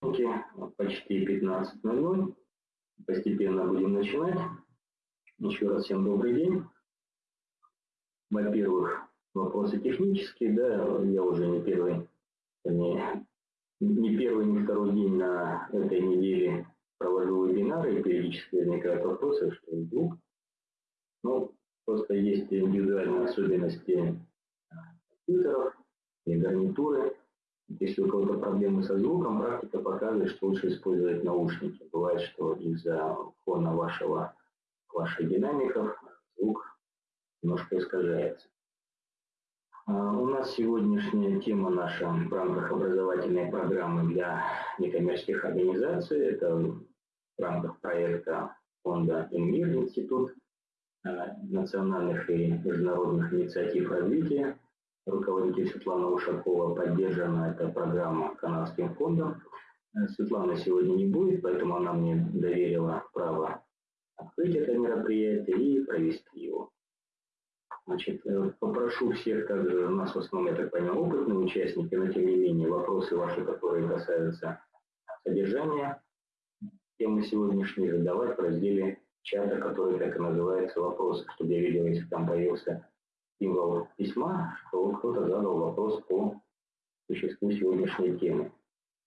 почти 15.00. Постепенно будем начинать. Еще раз всем добрый день. Во-первых, вопросы технические, да, я уже не первый, не, не первый, не второй день на этой неделе провожу вебинары, и периодически возникают вопросы, что вдруг. Ну, просто есть индивидуальные особенности компьютеров и гарнитуры, если у кого-то проблемы со звуком, практика показывает, что лучше использовать наушники. Бывает, что из-за фона вашего, ваших динамиков звук немножко искажается. А, у нас сегодняшняя тема наша в рамках образовательной программы для некоммерческих организаций. Это в рамках проекта фонда «Инмир» Институт а, национальных и международных инициатив развития руководитель Светлана Ушакова, поддержана эта программа Канадским фондом. Э, Светлана сегодня не будет, поэтому она мне доверила право открыть это мероприятие и провести его. Значит, э, попрошу всех, также у нас в основном, я так понимаю, опытные участники, но тем не менее вопросы ваши, которые касаются содержания темы сегодняшней, задавать в разделе чата, который так и называется «Вопросы», чтобы я видел, если там появился символ письма, что кто-то задал вопрос по существу сегодняшней темы.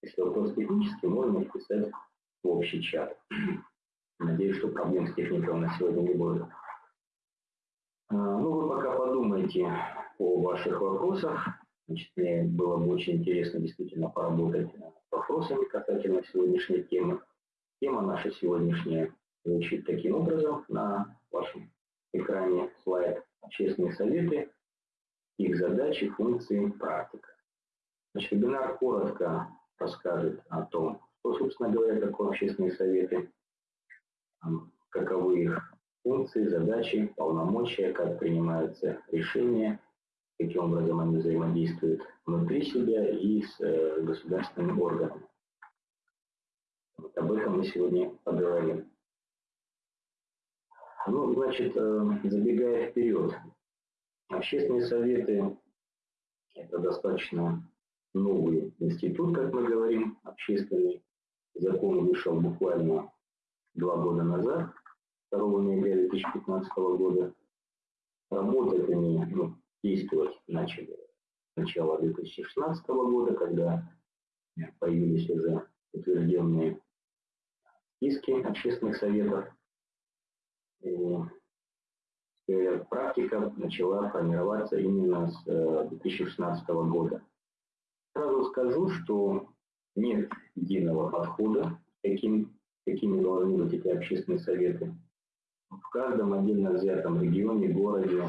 Если вопрос технический, можно вписать в общий чат. Надеюсь, что проблем с техникой у нас сегодня не будет. А, ну, вы пока подумайте о ваших вопросах. Значит, мне было бы очень интересно действительно поработать с вопросами касательно сегодняшней темы. Тема наша сегодняшняя звучит таким образом на вашем экране слайд общественные советы, их задачи, функции, практика. Значит, вебинар коротко расскажет о том, что, собственно говоря, такое общественные советы, каковы их функции, задачи, полномочия, как принимаются решения, каким образом они взаимодействуют внутри себя и с э, государственными органами. Вот об этом мы сегодня поговорим. Ну, значит, э, забегая вперед, общественные советы – это достаточно новый институт, как мы говорим, общественный. Закон вышел буквально два года назад, 2 ноября 2015 года. Работать они, ну, действовать начали с начала 2016 года, когда появились уже утвержденные списки общественных советов практика начала формироваться именно с 2016 э, года. Сразу скажу, что нет единого подхода, каким, какими должны быть эти общественные советы. В каждом отдельно взятом регионе, городе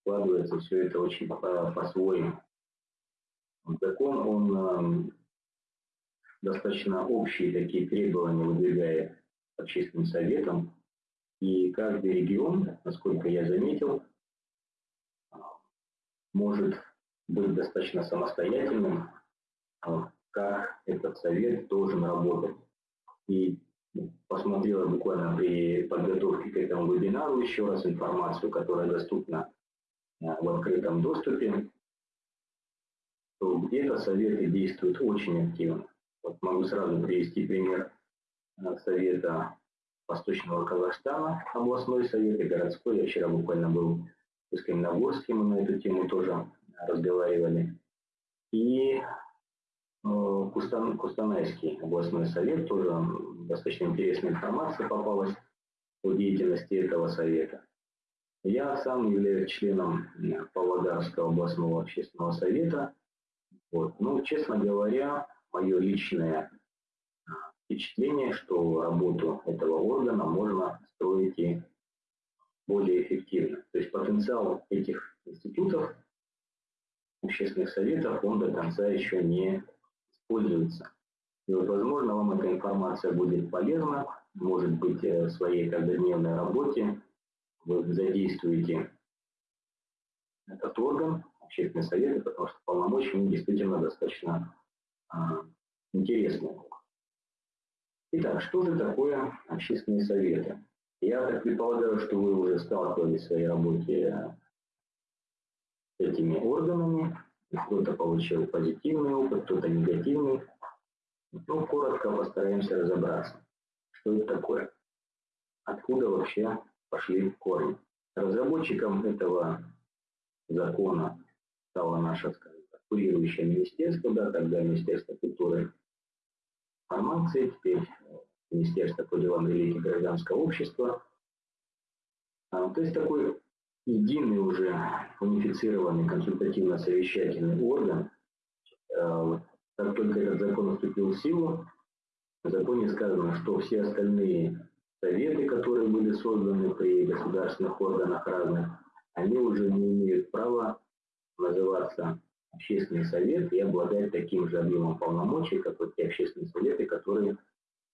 складывается все это очень по-своему. Закон, он э, достаточно общие такие требования выдвигает общественным советам, и каждый регион, насколько я заметил, может быть достаточно самостоятельным, а, как этот совет должен работать. И посмотрел буквально при подготовке к этому вебинару еще раз информацию, которая доступна а, в открытом доступе, то где-то советы действуют очень активно. Вот могу сразу привести пример а, совета Восточного Казахстана, областной совет и городской. Я вчера буквально был в Искаминогорске, мы на эту тему тоже разговаривали. И э, Кустан, Кустанайский областной совет, тоже достаточно интересная информация попалась о деятельности этого совета. Я сам являюсь членом Павлодарского областного общественного совета. Вот. Ну, честно говоря, мое личное впечатление, что работу этого органа можно строить и более эффективно. То есть потенциал этих институтов, общественных советов, он до конца еще не используется. И вот, возможно, вам эта информация будет полезна, может быть, э, в своей каждодневной работе вы задействуете этот орган, общественные советы, потому что полномочия действительно достаточно а, интересные. Итак, что же такое общественные советы? Я так предполагаю, что вы уже сталкивались в своей работе с этими органами. Кто-то получил позитивный опыт, кто-то негативный. Ну, коротко постараемся разобраться, что это такое, откуда вообще пошли корни. Разработчиком этого закона стало наше, скажем так, курирующее министерство, да, тогда Министерство культуры информации, теперь Министерство по делам религии гражданского общества. А, то есть такой единый уже унифицированный консультативно-совещательный орган. А, как только этот закон вступил в силу, в законе сказано, что все остальные советы, которые были созданы при государственных органах разных, они уже не имеют права называться общественный совет и обладать таким же объемом полномочий, как вот те общественные советы, которые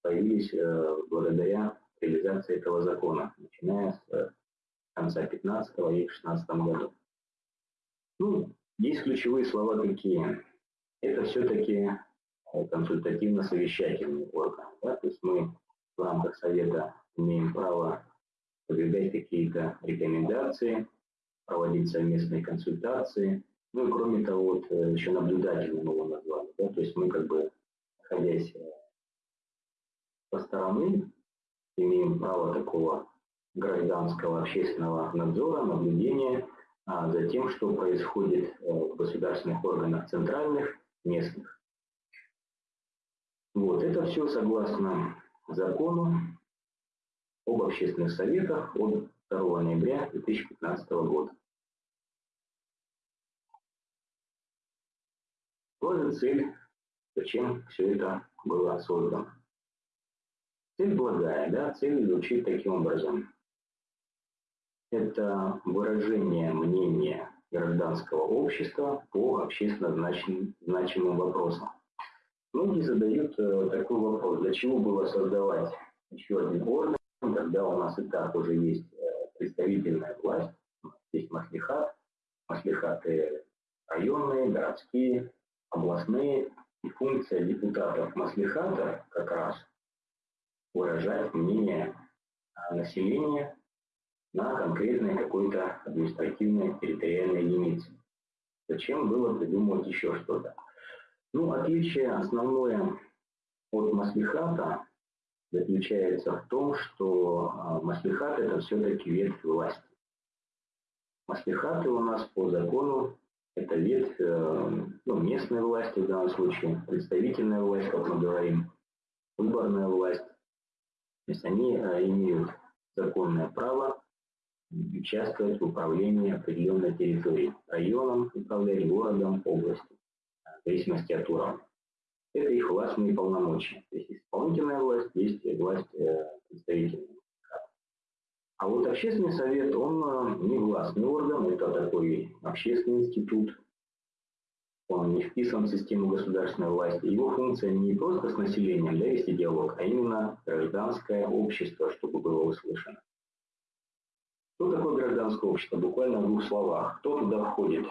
появились э, благодаря реализации этого закона, начиная с э, конца 15 и 16 году. Ну, есть ключевые слова какие. Это все-таки э, консультативно-совещательный орган. Да? То есть мы в рамках совета имеем право выдвигать какие-то рекомендации, проводить совместные консультации. Ну и кроме того, вот, еще наблюдательным его назвали. Да? То есть мы как бы, находясь со стороны, имеем право такого гражданского общественного надзора, наблюдения а, за тем, что происходит э, в государственных органах центральных, местных. Вот, это все согласно закону об общественных советах от 2 ноября 2015 года. Вот же цель, зачем все это было создано. Цель благая, да, цель звучит таким образом. Это выражение мнения гражданского общества по общественно значим, значимым вопросам. Многие задают э, такой вопрос, для чего было создавать еще один орган, когда у нас и так уже есть э, представительная власть, есть маслихат, маслихаты районные, городские, областные, и функция депутатов маслихата как раз выражать мнение населения на конкретной какой-то административной территориальной единице. Зачем было придумывать еще что-то? Ну, отличие основное от маслихата заключается в том, что а, маслихат это все-таки ветвь власти. Маслихаты у нас по закону это ветвь э, ну, местной власти в данном случае, представительная власть, как мы говорим, выборная власть. То есть они э, имеют законное право участвовать в управлении определенной территорией, районом, управлять городом, областью, в зависимости от уровня. Это их властные полномочия. То есть исполнительная власть, есть власть э, представительная. А вот общественный совет, он э, не властный орган, это такой общественный институт, он не вписан в систему государственной власти. Его функция не просто с населением да, вести диалог, а именно гражданское общество, чтобы было услышано. Что такое гражданское общество? Буквально в двух словах. Кто туда входит?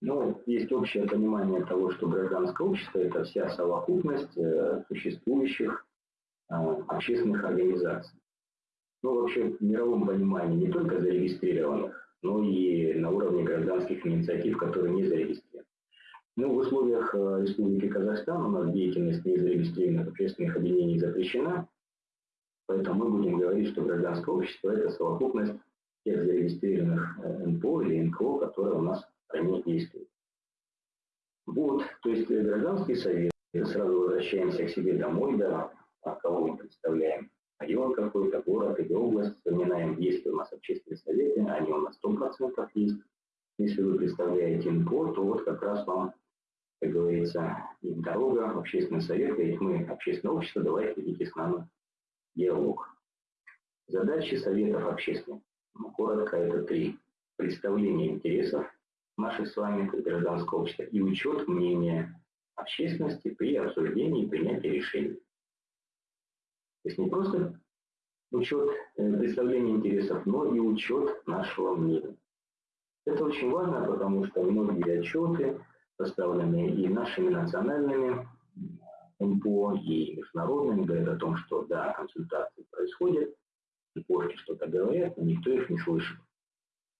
Ну, есть общее понимание того, что гражданское общество – это вся совокупность э, существующих э, общественных организаций. Ну, вообще, в мировом понимании не только зарегистрированных, но и на уровне гражданских инициатив, которые не зарегистрированы. Ну, в условиях э, Республики Казахстан у нас деятельность незарегистрированных общественных объединений запрещена, поэтому мы будем говорить, что гражданское общество – это совокупность тех зарегистрированных э, НПО или НКО, которые у нас в действуют. Вот, то есть э, гражданский совет, сразу возвращаемся к себе домой, да, а кого мы представляем, район какой-то, город или область, вспоминаем, есть ли у нас общественные советы, они у нас 100% есть. Если вы представляете НПО, то вот как раз вам как говорится, дорога, общественный совет, говорит, мы общественное общество, давайте ведите с нами диалог. Задачи советов общественных, ну, коротко, это три. Представление интересов наших с вами, как гражданского общества, и учет мнения общественности при обсуждении и принятии решений. То есть не просто учет э, представления интересов, но и учет нашего мнения. Это очень важно, потому что многие отчеты, составленные и нашими национальными МПО, и международными, говорят о том, что да, консультации происходят, и позже что-то говорят, но никто их не слышит.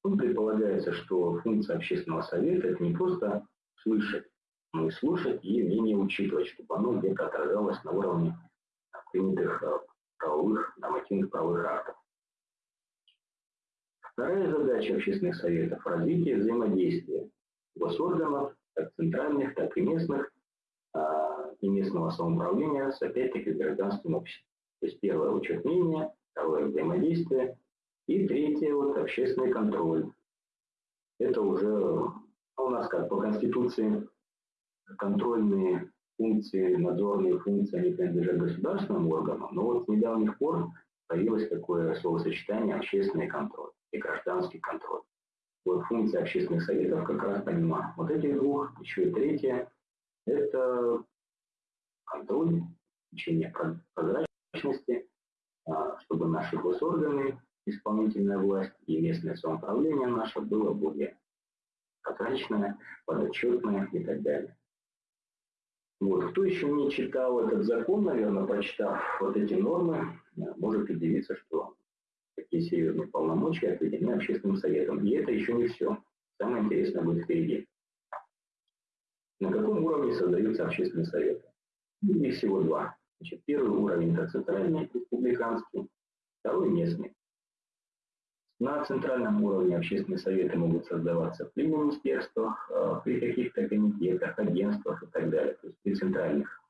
Тут предполагается, что функция общественного совета – это не просто слышать, ну, слушать и мнение учитывать, чтобы оно где-то отражалось на уровне принятых правовых, нормативных правовых актов. Вторая задача общественных советов – развитие взаимодействия госорганов, как центральных, так и местных, а, и местного самоуправления с, опять-таки, гражданским обществом. То есть первое – учет мнения, второе – взаимодействие, и третье – вот общественный контроль. Это уже у нас как по Конституции контрольные функции, надзорные функции, они принадлежат государственным органам, но вот с недавних пор появилось такое словосочетание общественный контроль и гражданский контроль. Вот функция общественных советов как раз помимо вот этих двух, еще и третье, это контроль, обеспечение прозрачности, а, чтобы наши госорганы, исполнительная власть и местное самоуправление наше было более прозрачное, подотчетное и так далее. Вот. Кто еще не читал этот закон, наверное, прочитав вот эти нормы, может удивиться, что такие серьезные полномочия отведены общественным советом. И это еще не все. Самое интересное будет впереди. На каком уровне создаются общественные советы? Их всего два. Значит, первый уровень – это центральный, республиканский, второй – местный. На центральном уровне общественные советы могут создаваться при министерствах, э, при каких-то комитетах, агентствах и так далее, то есть при центральных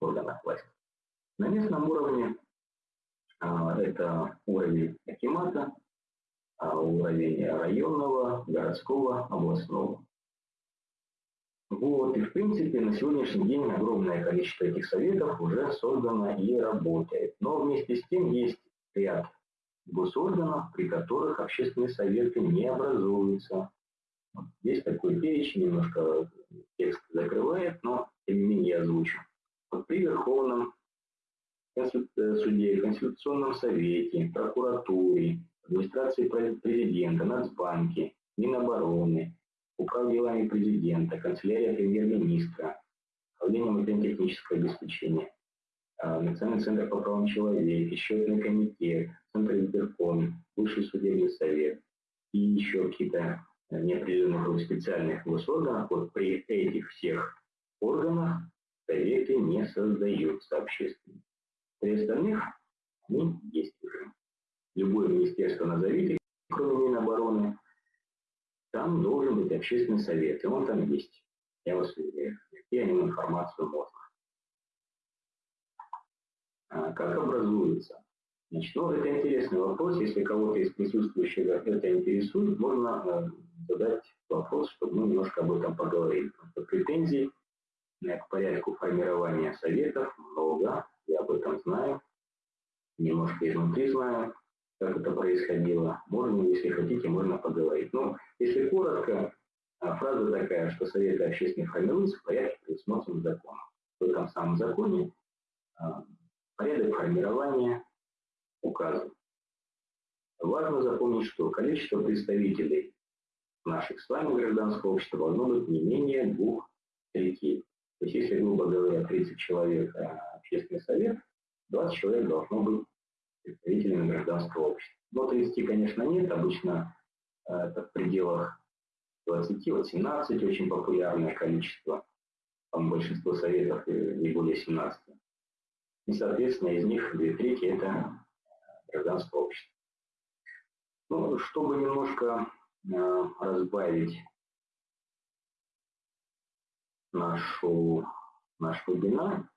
органах власти. На местном уровне это уровень акимата, а, уровень районного, городского, областного. Вот, и в принципе на сегодняшний день огромное количество этих советов уже создано и работает. Но вместе с тем есть ряд госорганов, при которых общественные советы не образуются. Здесь такой перечень, немножко текст закрывает, но тем не менее я озвучу. Вот при Верховном Э, суде, Конституционном совете, прокуратуре, администрации президента, Нацбанке, Минобороны, Управ делами президента, канцелярия премьер-министра, управление материально-технического обеспечения, а, Национальный центр по правам человека, счетный комитет, Центр избирком, Высший судебный совет и еще какие-то э, неопределенных специальных госорганов, вот при этих всех органах советы не создаются общественными. При остальных они есть уже. Любое министерство назовите, кроме Минобороны, там должен быть общественный совет, и он там есть. Я вас уверяю, найти о нем информацию можно. А как образуется? Значит, ну, это интересный вопрос. Если кого-то из присутствующих это интересует, можно э, задать вопрос, чтобы мы немножко об этом поговорили. Потому что претензий к порядку формирования советов много, я об этом знаю, немножко изнутри знаю, как это происходило. Можно, если хотите, можно поговорить. Но если коротко, а, фраза такая, что Советы общественных формируются в порядке, предусмотренным законом. В этом самом законе а, порядок формирования указан. Важно запомнить, что количество представителей наших с вами гражданского общества должно быть не менее двух третей. То есть, если, грубо говоря, 30 человек а общественный совет, 20 человек должно быть представителями гражданского общества. Но 30, конечно, нет, обычно э, это в пределах 20, вот 17 очень популярное количество, там большинство советов не более 17. И, соответственно, из них две трети – это гражданское общество. Ну, чтобы немножко э, разбавить нашу, наш вебинар,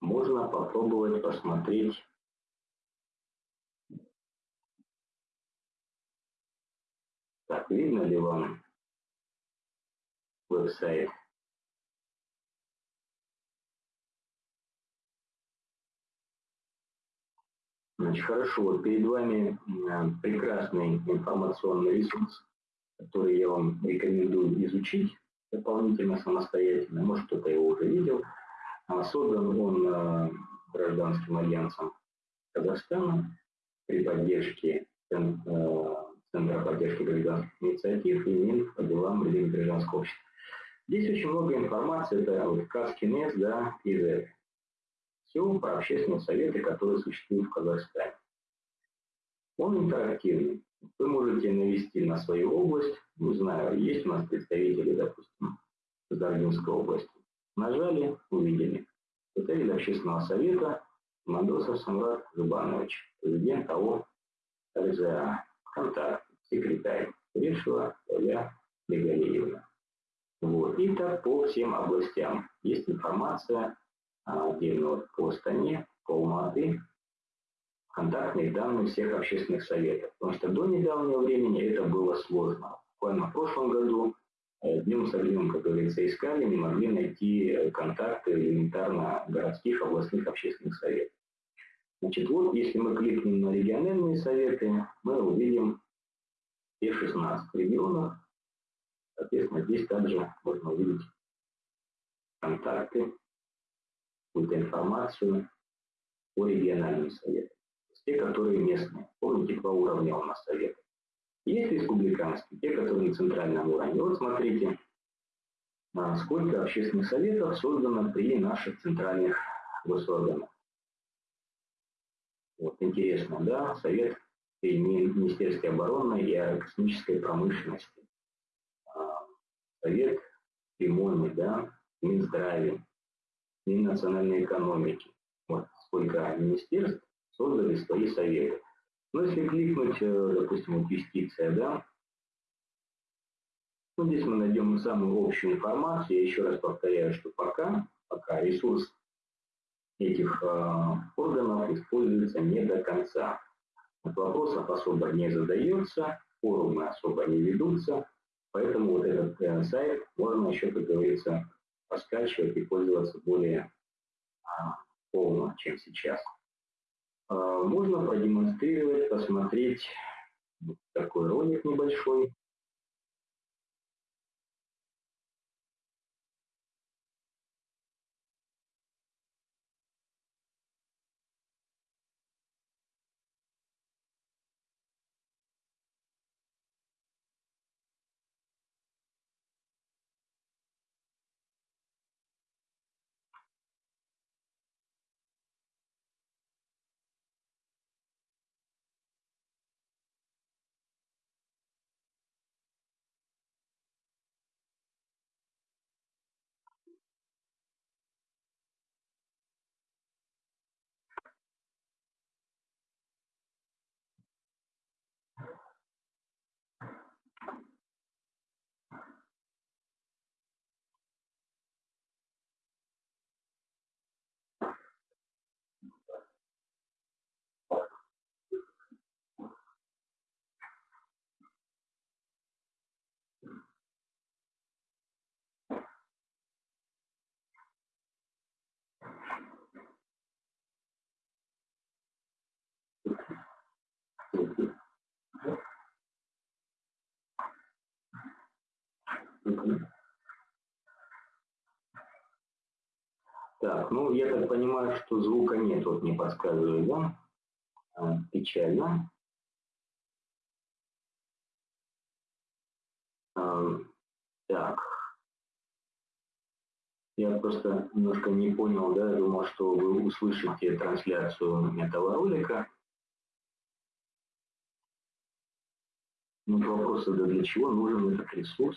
можно попробовать посмотреть Так, видно ли вам веб-сайт? Значит, хорошо, вот перед вами прекрасный информационный ресурс, который я вам рекомендую изучить дополнительно самостоятельно. Может, кто-то его уже видел. А создан он э, гражданским альянсом Казахстана при поддержке э, Центра поддержки гражданских инициатив и Минф по делам людей гражданского общества. Здесь очень много информации, это вот Каскинес, да, и Z. Все про общественные советы, которые существуют в Казахстане. Он интерактивный. Вы можете навести на свою область, не знаю, есть у нас представители, допустим, Даргинской области. Нажали, увидели. Представитель общественного совета Мандосов Самрат Зубанович, президент АО РЗА, контакт, секретарь, Решева Оля Бегалиевна. Вот. И так по всем областям. Есть информация отдельно вот по Астане, по Алматы, контактные данные всех общественных советов. Потому что до недавнего времени это было сложно. Буквально в прошлом году днем с огнем, как говорится, искали, не могли найти э, контакты элементарно городских областных общественных советов. Значит, вот если мы кликнем на региональные советы, мы увидим все 16 регионов. Соответственно, здесь также можно увидеть контакты, какую-то информацию по региональным советам те, которые местные. Помните, по уровню у нас советы. Есть республиканские, те, которые на центральном уровне. Вот смотрите, а, сколько общественных советов создано при наших центральных госорганах. Вот интересно, да, совет при Министерстве обороны и аэрокосмической промышленности, а, совет при МОНе, да, Минздраве, Миннациональной экономики. Вот сколько министерств создали свои советы. Но если кликнуть, э, допустим, вот юстиция, да, ну, здесь мы найдем самую общую информацию. Я еще раз повторяю, что пока, пока ресурс этих э, органов используется не до конца. Вот вопросов особо не задается, форумы особо не ведутся, поэтому вот этот э, сайт можно еще, как говорится, раскачивать и пользоваться более э, полно, чем сейчас. А, можно продемонстрировать, посмотреть такой ролик небольшой. Так, ну я так понимаю, что звука нет, вот мне подсказывают, да? А, печально. А, так. Я просто немножко не понял, да, думал, что вы услышите трансляцию этого ролика. Ну, вопрос, да для чего нужен этот ресурс?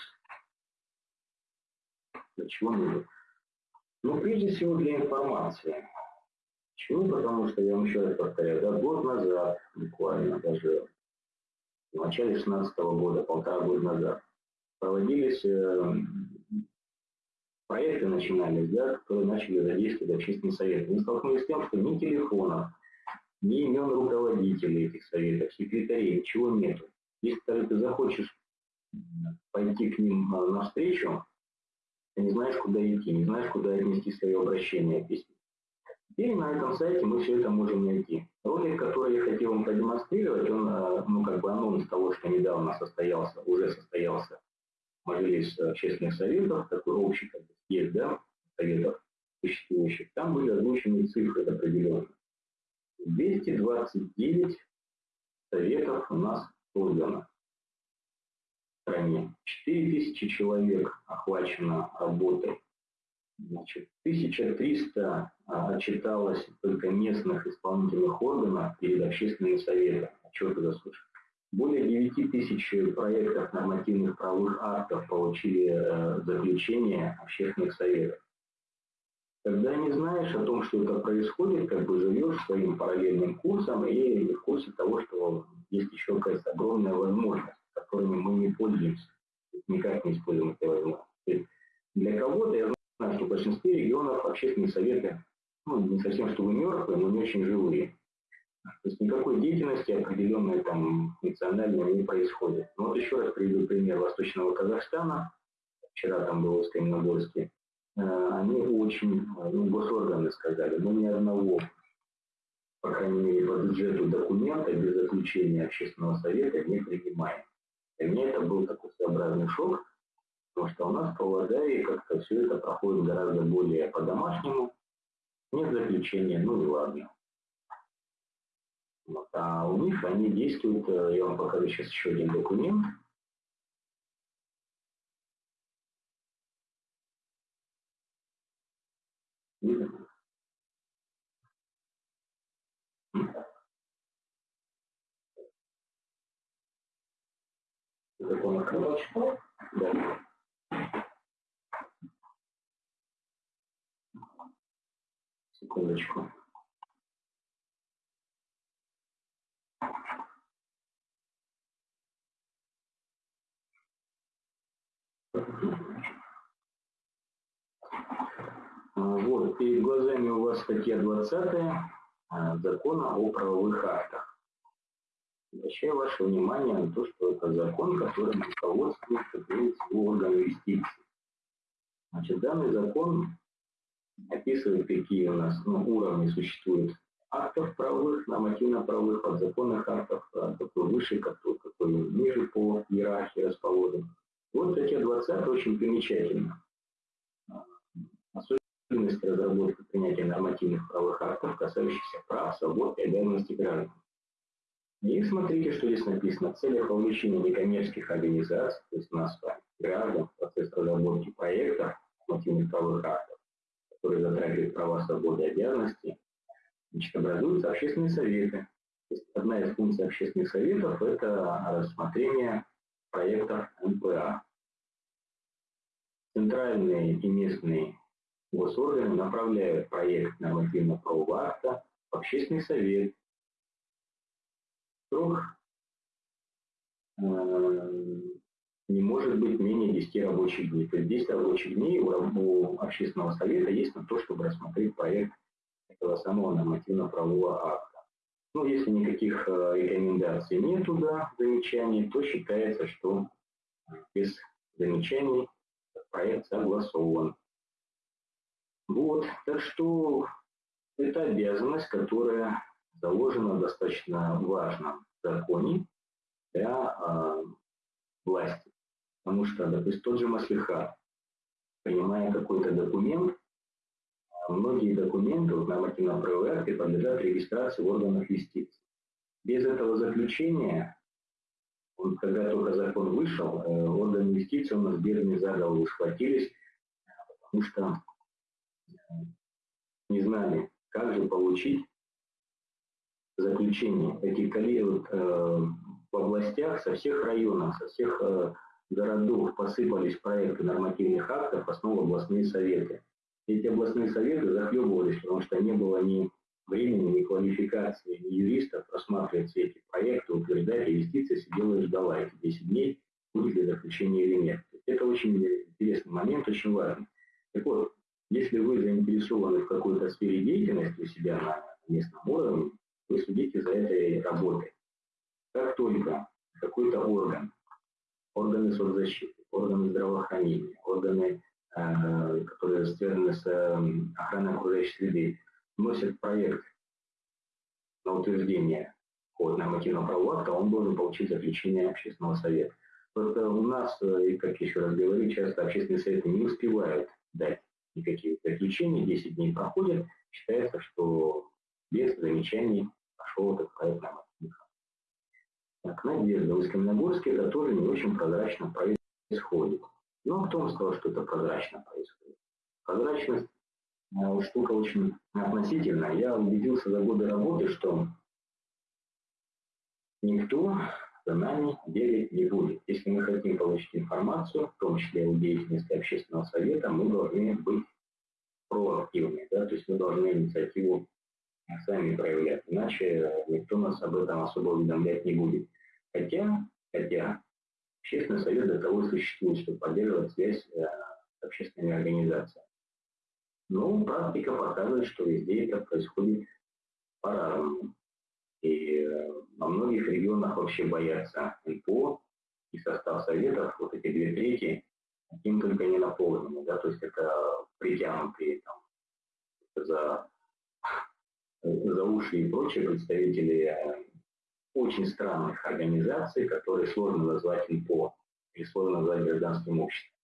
Для чего нужен? Ну, прежде всего для информации. Почему? Потому что, я вам еще раз повторяю, да, год назад, буквально даже в начале 2016 года, полтора года назад, проводились э, проекты начинались, да, которые начали задействовать общественный совет. Мы столкнулись с тем, что ни телефонов, ни имен руководителей этих советов, секретарей, ничего нету. Если ты захочешь пойти к ним э, навстречу, ты не знаешь, куда идти, не знаешь, куда отнести свое обращение письма. Теперь на этом сайте мы все это можем найти. Ролик, который я хотел вам продемонстрировать, он, э, ну, как бы анонс того, что недавно состоялся, уже состоялся Мажилис общественных советов, такой общий как бы, есть, да, советов существующих. Там были озвучены цифры определенные. 229 советов у нас создано стране. 4 тысячи человек охвачено работой. Значит, 1300 а, отчиталось только местных исполнительных органов перед общественными советами. Отчеты заслушали. более 9 тысяч проектов нормативных правовых актов получили э, заключение общественных советов. Когда не знаешь о том, что это происходит, как бы живешь своим параллельным курсом и в курсе того, что есть еще какая-то огромная возможность, которыми мы не пользуемся, никак не используем эти возможности. Для кого-то, я знаю, что в большинстве регионов общественные советы, ну, не совсем чтобы мертвые, но не очень живые. То есть никакой деятельности определенной там национальной не происходит. Но вот еще раз приведу пример Восточного Казахстана. Вчера там был в Каменогорске. Э, они очень, ну, госорганы сказали, но ни одного, по крайней мере, по бюджету документа без заключения общественного совета не принимаем. Для меня это был такой своеобразный шок, потому что у нас в Павлодаре как-то все это проходит гораздо более по-домашнему. Нет заключения, ну и ладно. Вот. А у них они действуют, э, я вам покажу сейчас еще один документ. Закон о Да. Секундочку. Вот, перед глазами у вас статья 20 а, закона о правовых актах. Обращаю ваше внимание на то, что это закон, которым всего орган юстиции. Значит, данный закон описывает, какие у нас ну, уровни существуют актов правовых, нормативно-правовых, подзаконных актов, какой выше, какой, какой ниже по иерархии расположен. Вот статья 20 очень примечательна. Особенность разработки принятия нормативных правовых актов, касающихся прав, свобод и обязанностей граждан. И смотрите, что здесь написано. В целях вовлечения некоммерческих организаций, то есть нас, граждан, в процесс разработки проектов нормативных правовых актов, которые затрагивают права, свободы и обязанности, значит, образуются общественные советы. То есть одна из функций общественных советов – это рассмотрение проектов НПА. Центральные и местные госорганы направляют проект нормативно-правового акта в общественный совет. Срок э, не может быть менее 10 рабочих дней. То есть 10 рабочих дней у, общественного совета есть на то, чтобы рассмотреть проект этого самого нормативно-правового акта. Ну, если никаких э, рекомендаций нет туда, замечаний, то считается, что без замечаний проект согласован. Вот, так что это обязанность, которая заложена в достаточно важном законе для э, власти. Потому что, допустим, тот же Маслиха, принимая какой-то документ, многие документы, вот нормативно-правовые акты подлежат регистрации в органах юстиции. Без этого заключения, вот, когда только закон вышел, э, органы юстиции у нас бедные за голову схватились, потому что э, не знали, как же получить заключение. Эти коллеги э, в областях со всех районов, со всех э, городов посыпались проекты нормативных актов, основы областные советы эти областные советы захлебывались, потому что не было ни времени, ни квалификации, ни юристов просматривать все эти проекты, утверждать инвестиции, сидела и ждала эти 10 дней, будет ли заключение или нет. Это очень интересный момент, очень важный. Так вот, если вы заинтересованы в какой-то сфере деятельности у себя на местном уровне, вы следите за этой работой. Как только какой-то орган, органы соцзащиты, органы здравоохранения, органы Э, которые связаны с эм, охраной окружающей среды, вносит проект на утверждение от нормативного правового акта, он должен получить заключение общественного совета. Просто у нас, э, и как еще раз говорю, часто общественные советы не успевают дать никаких заключений, 10 дней проходят, считается, что без замечаний пошел этот проект нормативных Так, Надежда, в Искаменогорске это тоже не очень прозрачно происходит. Но кто вам сказал, что это прозрачно происходит? Прозрачность э, штука очень относительная. Я убедился за годы работы, что никто нами делить не будет. Если мы хотим получить информацию, в том числе о деятельности общественного совета, мы должны быть проактивны, да, то есть мы должны инициативу сами проявлять, иначе никто нас об этом особо уведомлять не будет. Хотя, хотя общественный совет для того существует, чтобы поддерживать связь э, с общественными организациями. Но практика показывает, что везде это происходит по-разному. И э, во многих регионах вообще боятся НПО, и состав советов, вот эти две трети, каким только не наполнены, да, то есть это притянутые там, за, за уши и прочие представители э, очень странных организаций, которые сложно назвать НПО или сложно назвать гражданским обществом.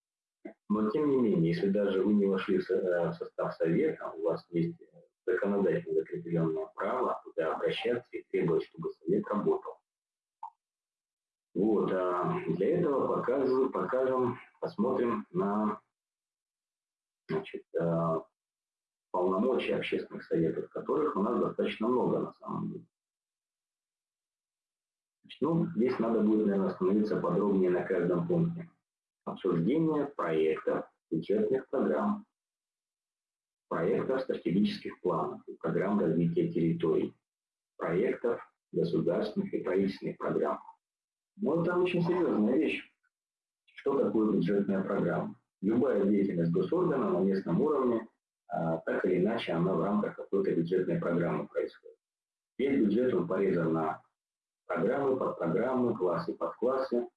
Но тем не менее, если даже вы не вошли в э, состав совета, у вас есть законодательно закрепленное право туда обращаться и требовать, чтобы совет работал. Вот, а для этого покажу, покажем, посмотрим на значит, полномочия общественных советов, которых у нас достаточно много на самом деле. Ну, здесь надо будет, наверное, остановиться подробнее на каждом пункте. Обсуждение проектов, бюджетных программ, проектов стратегических планов и программ развития территорий, проектов государственных и правительственных программ. Но это очень серьезная вещь. Что такое бюджетная программа? Любая деятельность госоргана на местном уровне, так или иначе, она в рамках какой-то бюджетной программы происходит. Весь бюджет он порезан на программы, подпрограммы, классы, подклассы,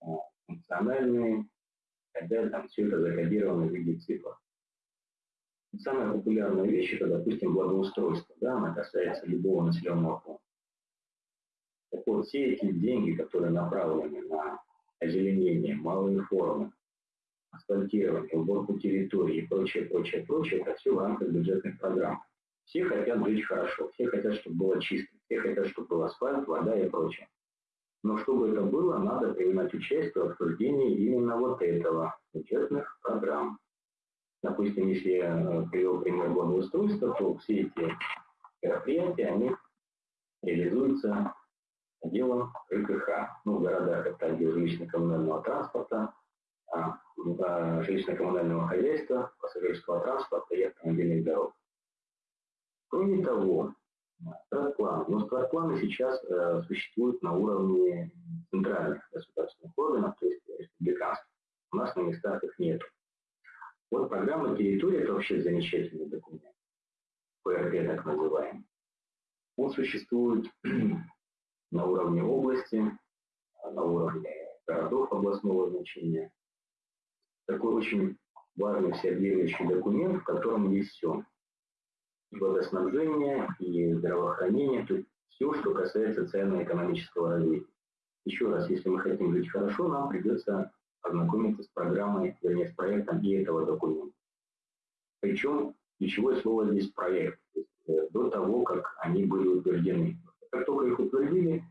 а, функциональные, когда там все это закодировано в виде цифр. Самая популярная вещь это, допустим, благоустройство. Да, она касается любого населенного пункта. Так вот, все эти деньги, которые направлены на озеленение, малые формы, асфальтирование, уборку территории и прочее, прочее, прочее, это все в рамках бюджетных программ. Все хотят жить хорошо, все хотят, чтобы было чисто, все хотят, чтобы был асфальт, вода и прочее. Но чтобы это было, надо принимать участие в обсуждении именно вот этого, бюджетных программ. Допустим, если я э, привел пример благоустройства, то все эти мероприятия, они реализуются отделом ЖКХ. Ну, в городах это отдел жилищно-коммунального транспорта, а, жилищно-коммунального хозяйства, пассажирского транспорта и автомобильных дорог. Кроме того, стратплан. Но стратпланы сейчас э, существуют на уровне центральных государственных органов, то есть республиканских. У нас на местах их нет. Вот программа территории – это вообще замечательный документ. ПРД так называемый. Он существует на уровне области, на уровне городов областного значения. Такой очень важный всеобъемлющий документ, в котором есть все. И водоснабжение, и здравоохранение, то есть все, что касается социально-экономического развития. Еще раз, если мы хотим жить хорошо, нам придется ознакомиться с программой, вернее, с проектом и этого документа. Причем ключевое слово здесь проект, э, до того, как они были утверждены. Как только их утвердили,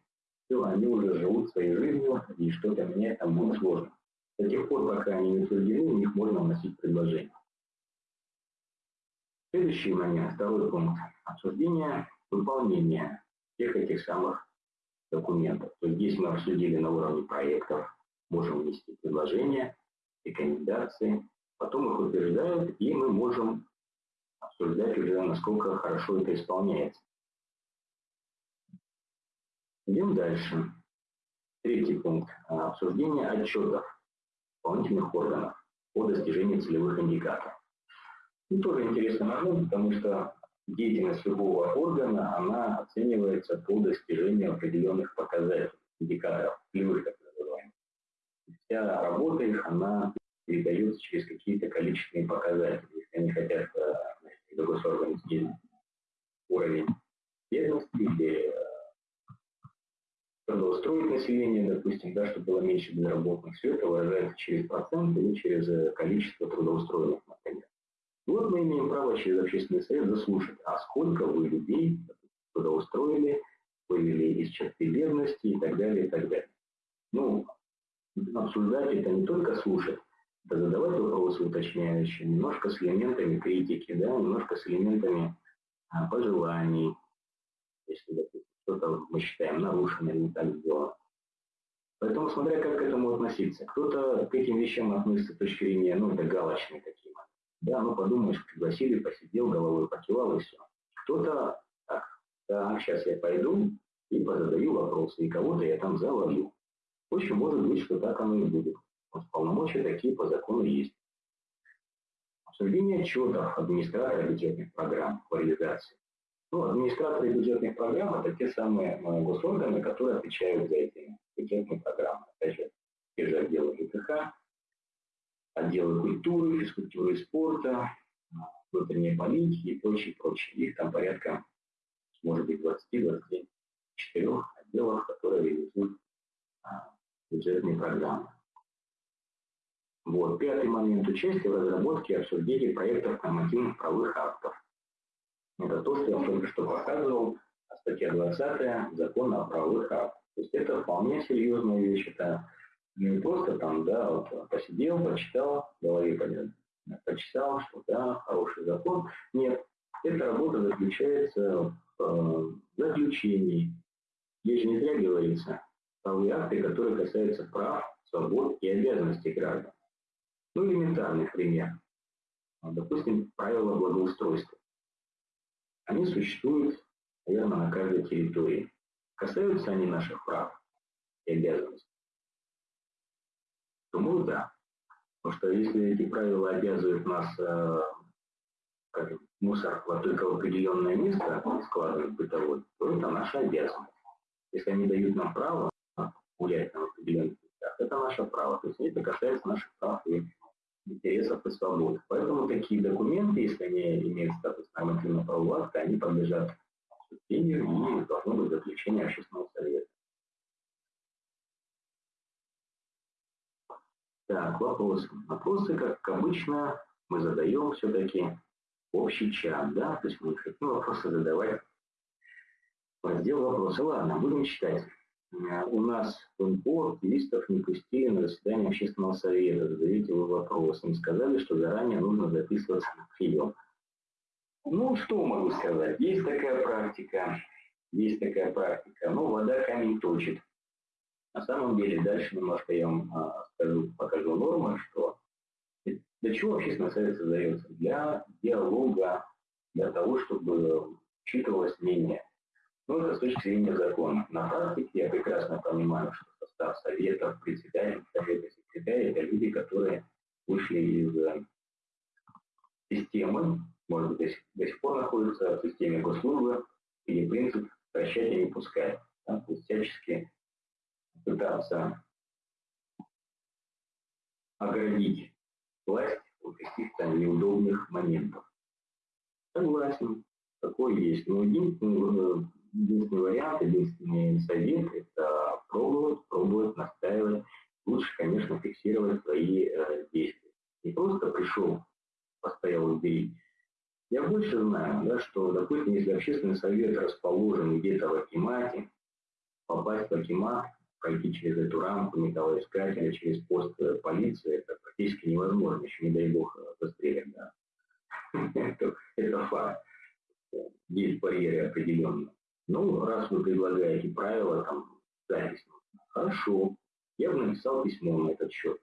все, они уже живут своей жизнью, и что-то менять там будет сложно. До тех пор, пока они не утверждены, у них можно вносить предложение. Следующий момент, второй пункт. Обсуждение выполнения всех этих самых документов. То есть здесь мы обсудили на уровне проектов, можем внести предложения, рекомендации, потом их утверждают, и мы можем обсуждать уже, насколько хорошо это исполняется. Идем дальше. Третий пункт. Обсуждение отчетов исполнительных органов по достижению целевых индикаторов. И тоже интересный момент, потому что деятельность любого органа, она оценивается по достижению определенных показателей, индикаторов, целевых так называемых. Вся работа их, она передается через какие-то количественные показатели. Если они хотят э, до госоргана уровень бедности или э, трудоустроить население, допустим, да, чтобы было меньше безработных, все это выражается через процент или через э, количество трудоустроенных, например. И вот мы имеем право через общественный совет заслушать, а сколько вы людей трудоустроили, вывели из черты бедности и так далее, и так далее. Ну, обсуждать это не только слушать, это задавать вопросы уточняющие, немножко с элементами критики, да, немножко с элементами а, пожеланий, если, допустим, что-то мы считаем нарушено или не так сделано. Поэтому смотря как к этому относиться. Кто-то к этим вещам относится с точки зрения, ну, это галочные такие. Да, ну подумаешь, пригласили, посидел, головой покивал и все. Кто-то так, так, сейчас я пойду и позадаю вопросы, и кого-то я там заловлю. Очень может быть, что так оно и будет. Вот полномочия такие по закону есть. Обсуждение отчетов администратора бюджетных программ по реализации. Ну, администраторы бюджетных программ – это те самые э, госорганы, которые отвечают за эти бюджетные программы. Опять же, те же отделы ЖКХ, отделы культуры, физкультуры и спорта, внутренней политики и прочее, прочее. Их там порядка, может быть, 20-24 отделов, которые реализуют а, бюджетные программы. Вот. Пятый момент участия в разработке и обсуждении проектов нормативных правовых актов. Это то, что я только что показывал, статья 20 закона о правовых актах. То есть это вполне серьезная вещь, это не просто там, да, вот посидел, почитал, в голове понятно, почитал, что да, хороший закон. Нет, эта работа заключается в э, заключении. Здесь же не зря говорится, правовые акты, которые касаются прав, свобод и обязанностей граждан. Ну, элементарный пример. Допустим, правила благоустройства. Они существуют, наверное, на каждой территории. Касаются они наших прав и обязанностей? Думаю, да. Потому что если эти правила обязывают нас, э, скажем, мусор вот только в определенное место складывать бытовой, то это наша обязанность. Если они дают нам право гулять на определенных местах, это наше право. То есть это касается наших прав и интересов и свобод. Поэтому такие документы, если они имеют статус нормативного правового акта, они подлежат обсуждению и должно быть заключение общественного совета. Так, вопросы. Вопросы, как обычно, мы задаем все-таки общий чат, да, то есть мы хотим вопросы задавать раздел вопросы. Ладно, будем читать. Э, у нас в активистов не пустили на заседание общественного совета. Задаете вы вопрос. Им сказали, что заранее нужно записываться на прием. Ну, что могу сказать? Есть такая практика. Есть такая практика. Ну, вода камень точит. На самом деле, дальше немножко я вам а, скажу, покажу нормы, что для чего общественный совет создается? Для диалога, для того, чтобы учитывалось мнение ну, это с точки зрения закона. На практике я прекрасно понимаю, что состав советов, председатель, совета, секретаря – это люди, которые вышли из э, системы, может быть, до сих, до сих пор находятся в системе госслужбы, или принцип прощать и не пускать. Да? То есть всячески пытаться оградить власть от каких-то неудобных моментов. Согласен, такое есть. Но единственный единственный вариант, единственный совет – это пробовать, пробовать, настаивать. Лучше, конечно, фиксировать свои э, действия. Не просто пришел, постоял у двери. Я больше знаю, да, что, допустим, если общественный совет расположен где-то в Акимате, попасть в Акимат, пройти через эту рамку металлоискателя, через пост э, полиции, это практически невозможно, еще не дай бог застрелят. Да. это, это факт. Есть барьеры определенные. Ну, раз вы предлагаете правила, там, запись, хорошо. Я бы написал письмо на этот счет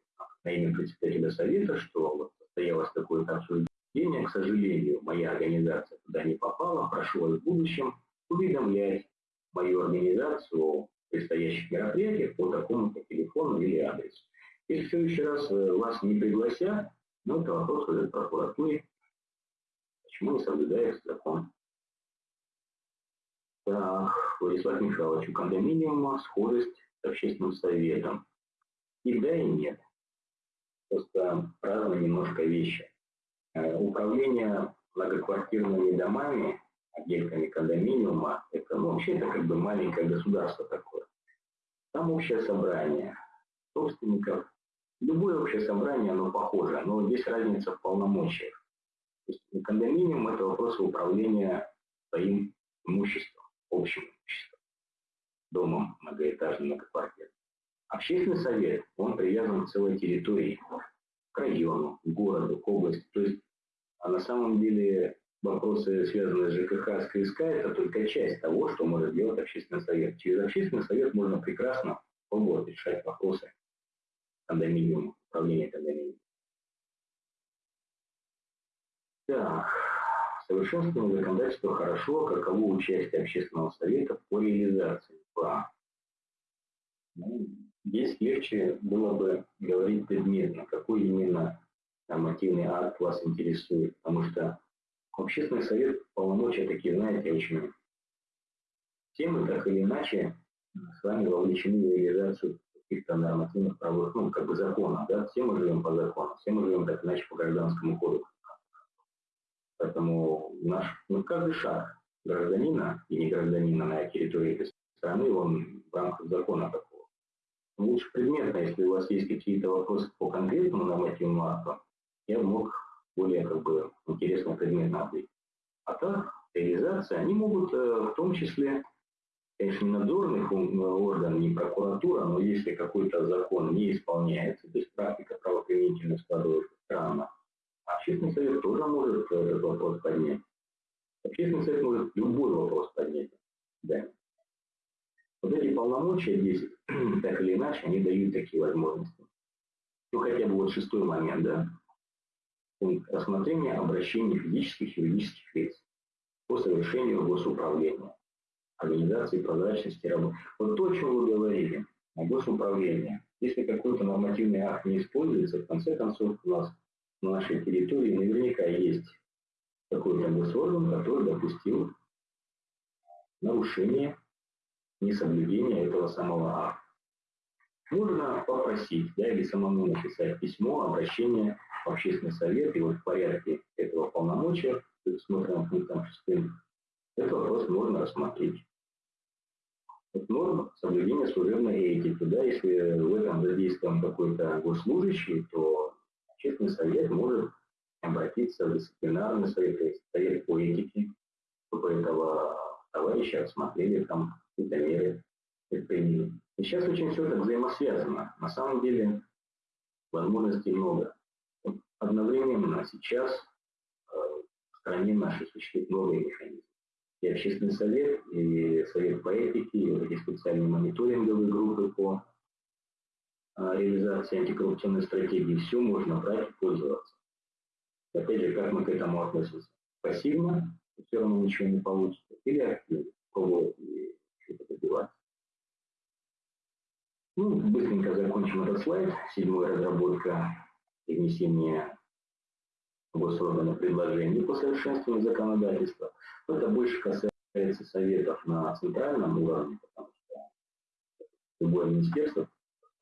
на имя председателя совета, что вот состоялось такое-то обсуждение. К сожалению, моя организация туда не попала. Прошу вас в будущем уведомлять мою организацию о предстоящих мероприятиях по такому-то телефону или адресу. Если в следующий раз э, вас не пригласят, ну, это вопрос уже прокуратуре. Почему не соблюдается закон? Владислав Михайлович, у кондоминиума схожесть с общественным советом. И да, и нет. Просто разные немножко вещи. Э, управление многоквартирными домами, отделками кондоминиума, это ну, вообще это как бы маленькое государство такое. Там общее собрание собственников. Любое общее собрание, оно похоже, но здесь разница в полномочиях. Кондоминиум – это вопрос управления своим имуществом общим имуществом, домом многоэтажным, многоквартирным. Общественный совет, он привязан к целой территории, к району, к городу, к области. То есть а на самом деле вопросы, связанные с ЖКХ, с КСК, это только часть того, что может делать общественный совет. Через общественный совет можно прекрасно пробовать решать вопросы кондоминиума, управления кондоминиумом. Так, совершенствование законодательства хорошо, каково участие общественного совета по реализации плана. Ну, здесь легче было бы говорить предметно, какой именно нормативный акт вас интересует, потому что общественный совет полномочия такие, знаете, очень все так или иначе с вами вовлечены в реализацию каких-то нормативных правовых, ну, как бы закона, да, все мы живем по закону, все мы живем так иначе по гражданскому кодексу. Поэтому наш, ну, каждый шаг гражданина и не гражданина на территории этой страны, он в рамках закона такого. Лучше предметно, если у вас есть какие-то вопросы по конкретному нормативному акту, я мог более как бы интересно предметно ответить. А так, реализация, они могут э, в том числе конечно, не надзорный орган, не прокуратура, но если какой-то закон не исполняется, то есть практика правоприменительной складывается странно, общественный совет тоже может этот вопрос поднять. Общественный совет может любой вопрос поднять. Да. Вот эти полномочия здесь, так или иначе, они дают такие возможности. Ну, хотя бы вот шестой момент, да, рассмотрение обращений физических и юридических лиц по совершению госуправления организации прозрачности работы. Вот то, о чем вы говорили, о госуправлении. Если какой-то нормативный акт не используется, в конце концов у нас на нашей территории наверняка есть какой-то госорган, который допустил нарушение, несоблюдение этого самого акта. Можно попросить, да, или самому написать письмо, обращение в общественный совет, и вот в порядке этого полномочия, предусмотренным пунктом 6, этот вопрос можно рассмотреть норм соблюдения служебной этики. Да, если в этом задействован какой-то госслужащий, то общественный совет может обратиться в дисциплинарный совет, совет по этике, чтобы этого товарища рассмотрели там какие-то меры предприняли. И сейчас очень все это взаимосвязано. На самом деле возможностей много. Одновременно сейчас э, в стране нашей существуют новые механизмы и общественный совет, и совет по этике, и вот специальные мониторинговые группы по реализации антикоррупционной стратегии. Все можно брать и пользоваться. Опять же, как мы к этому относимся? Пассивно, все равно ничего не получится, или активно, и что-то добиваться. Ну, быстренько закончим этот слайд. Седьмая разработка и внесение госоргана предложений по совершенствованию законодательства. Это больше касается советов на центральном уровне, потому что любое министерство,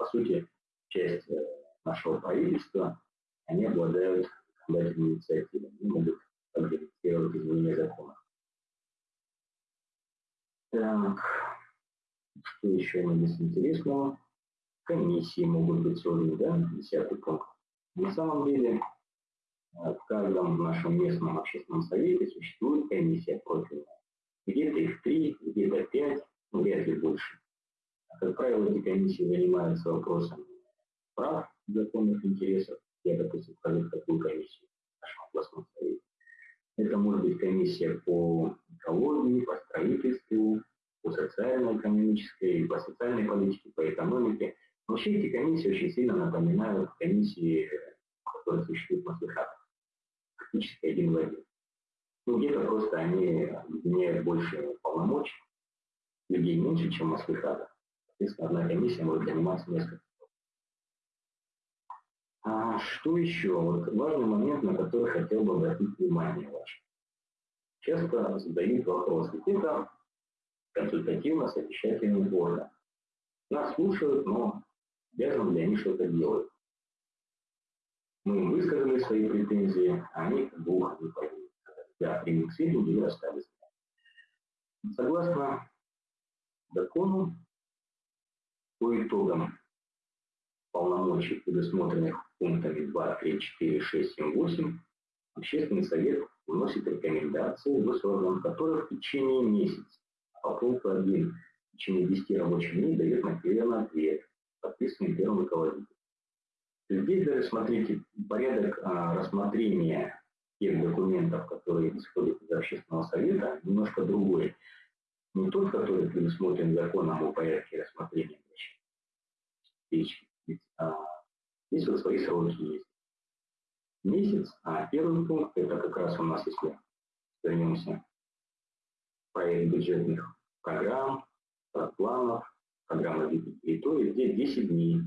по сути, часть э, нашего правительства, они обладают законодательной инициативой, они могут инициировать изменения закона. Так, что еще у нас здесь интересного? Комиссии могут быть созданы, да, десятый пункт. На самом деле, в каждом нашем местном общественном совете существует комиссия профильная. Где-то их три, где-то пять, ну, вряд ли больше. Как правило, эти комиссии занимаются вопросами прав законных интересов. Я, допустим, вхожу в такую комиссию в нашем областном совете. Это может быть комиссия по экологии, по строительству, по социально-экономической, по социальной политике, по экономике. Но вообще эти комиссии очень сильно напоминают комиссии, которые существуют в Маслихатах практически один в один. Ну, где-то просто они объединяют больше полномочий, людей меньше, чем Москвы-Хада. Соответственно, одна комиссия может заниматься несколько. А что еще? Вот важный момент, на который хотел бы обратить внимание ваше. Часто задают вопрос, это консультативно-совещательный орган. Нас слушают, но обязаны ли они что-то делать? Мы высказали свои претензии, а они как бы уходят Да, приняли к сведению и остались. Согласно закону, по итогам полномочий, предусмотренных пунктами 2, 3, 4, 6, 7, 8, Общественный совет вносит рекомендации госорганам, которые в течение месяца, по пункту 1 в течение 10 рабочих дней дает первый ответ, подписанный первым руководителем. Здесь даже, смотрите, порядок а, рассмотрения тех документов, которые исходят из общественного совета, немножко другой. Не тот, который предусмотрен законом о порядке рассмотрения вещи. А, здесь вот свои сроки есть. Месяц, а первый пункт, это как раз у нас, если вернемся, проект бюджетных программ, планов, программы территории, где 10 дней.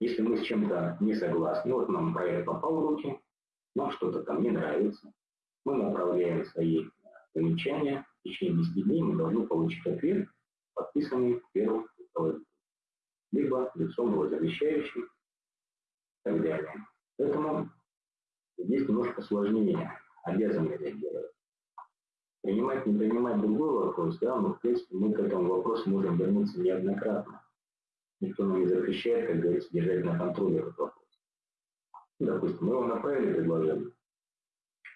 Если мы с чем-то не согласны, вот нам проект попал в руки, нам что-то там не нравится, мы направляем свои замечания, в течение 10 дней мы должны получить ответ, подписанный первым руководителем, либо лицом его замещающим и так далее. Поэтому здесь немножко сложнее, обязаны делать. Принимать, не принимать другой вопрос, да, но в принципе мы к этому вопросу можем вернуться неоднократно. Никто нам не запрещает, как говорится, держать на контроле этот вопрос. Допустим, мы вам направили предложение,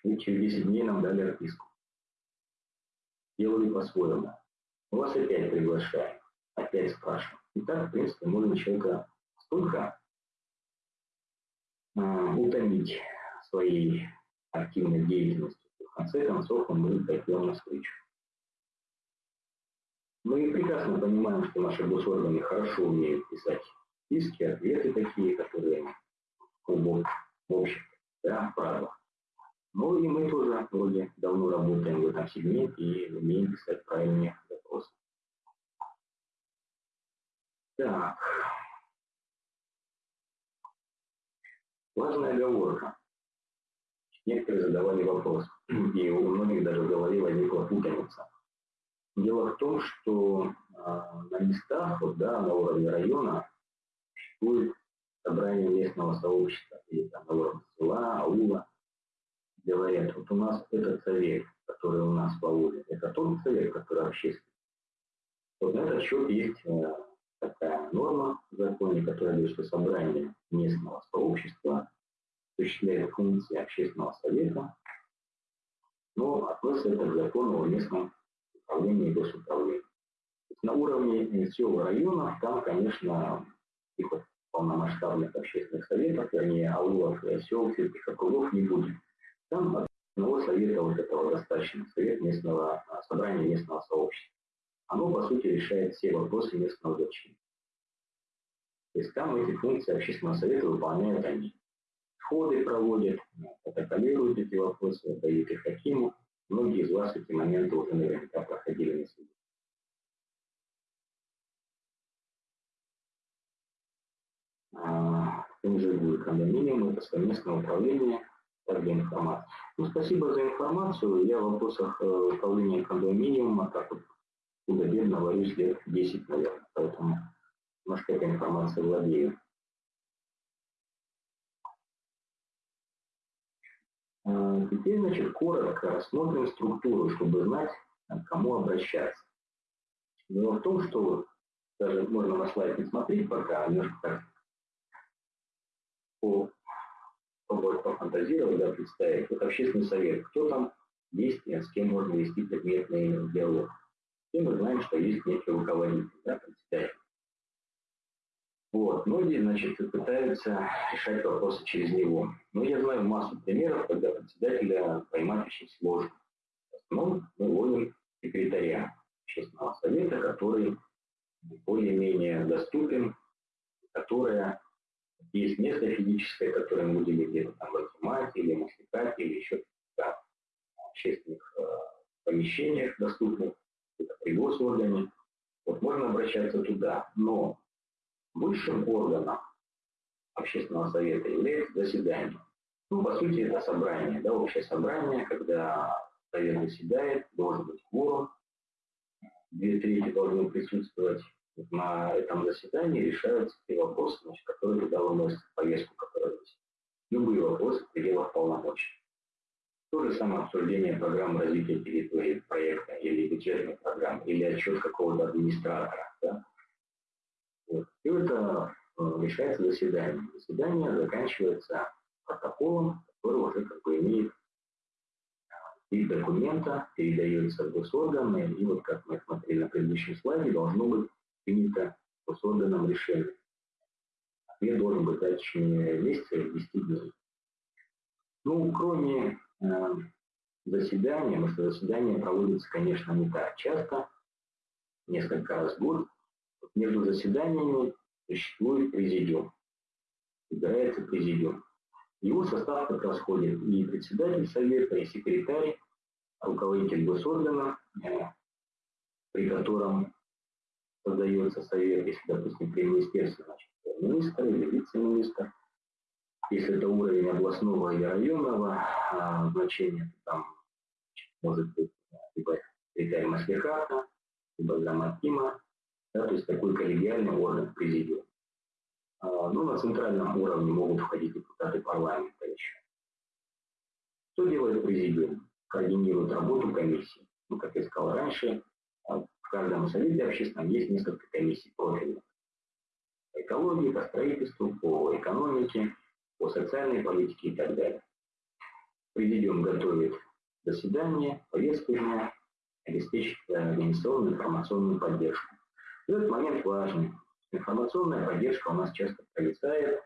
и через 10 дней нам дали отписку. Делали по-своему. Мы вас опять приглашаем, опять спрашиваем. И так, в принципе, можно человека столько э, утомить своей активной деятельностью, в конце концов мы пойдем навстречу. Мы прекрасно понимаем, что наши госорганы хорошо умеют писать списки, ответы такие, которые клубок общих, да, правилах. Ну и мы тоже вроде давно работаем в этом сегменте и умеем писать правильные запросы. Так. Важная оговорка. Некоторые задавали вопрос, и у многих даже в голове возникла путаница. Дело в том, что э, на местах, вот, да, на уровне района существует собрание местного сообщества, или там на уровне села, аула. Говорят, вот у нас этот совет, который у нас по улице, это тот совет, который общественный. Вот на этот счет есть э, такая норма в законе, которая говорит, что собрание местного сообщества осуществляет функции общественного совета, но относится это к закону о местном управлении и госуправлении. На уровне сел районов там, конечно, их вот полномасштабных общественных советов, вернее, аулов, сел, сельских округов не будет. Там одного совета вот этого достаточно, совет местного, а, собрания местного сообщества. Оно, по сути, решает все вопросы местного значения. То есть там эти функции общественного совета выполняют они входы проводят, протоколируют эти вопросы, отдают их Хакиму. Многие из вас эти моменты уже наверняка проходили на суде. А, МЖГУ кондоминиум – это совместное управление также информации. Ну, спасибо за информацию. Я в вопросах э, управления кондоминиума так вот худо-бедно варюсь лет 10, наверное, поэтому немножко этой информацией владею. А, теперь, значит, коротко рассмотрим структуру, чтобы знать, к кому обращаться. Дело в том, что даже можно на слайд не смотреть пока, а немножко так по, попробовать пофантазировать, да, представить. Вот общественный совет, кто там есть с кем можно вести предметный диалог. И мы знаем, что есть некий руководитель, да, председатель. Вот. Многие, значит, пытаются решать вопросы через него. Но я знаю массу примеров, когда председателя поймать очень сложно. В основном мы ловим секретаря общественного совета, который более-менее доступен, которая есть место физическое, которое мы будем где-то там в Акимате или Масликате или еще в общественных э, помещениях доступных, это при госоргане. Вот можно обращаться туда, но Высшим органом общественного совета является заседание. Ну, по сути, это собрание, да, общее собрание, когда совет заседает, должен быть кворум, две трети должны присутствовать на этом заседании, решаются те вопросы, значит, которые туда выносят повестку, которая есть. Любые вопросы в пределах полномочий. То же самое обсуждение программы развития территории проекта или бюджетной программы, или отчет какого-то администратора. Да? Вот. И это решается заседание. Заседание заканчивается протоколом, который уже как бы имеет э, вид документа, передается в госорганы, и вот как мы смотрели на предыдущем слайде, должно быть принято госорганом решение. Ответ должен быть течение месяца или 10 дней. Ну, кроме э, заседания, потому что заседание проводится, конечно, не так часто, несколько раз в год, между заседаниями существует президиум. Выбирается президиум. Его состав как раз и председатель совета, и секретарь, руководитель госоргана, э, при котором создается совет, если, допустим, при министерстве, значит, министр или вице-министр. Если это уровень областного или районного а, значения, то там может быть либо секретарь Маслихата, либо Граматима, да, то есть такой коллегиальный орган президиум. А, ну, на центральном уровне могут входить депутаты парламента еще. Что делает президиум? Координирует работу комиссии. Ну, как я сказал раньше, каждом совете общественном есть несколько комиссий профильных. По экологии, по строительству, по экономике, по социальной политике и так далее. Президиум готовит заседание, повестку дня, обеспечит организационную информационную поддержку. И этот момент важный. Информационная поддержка у нас часто провисает,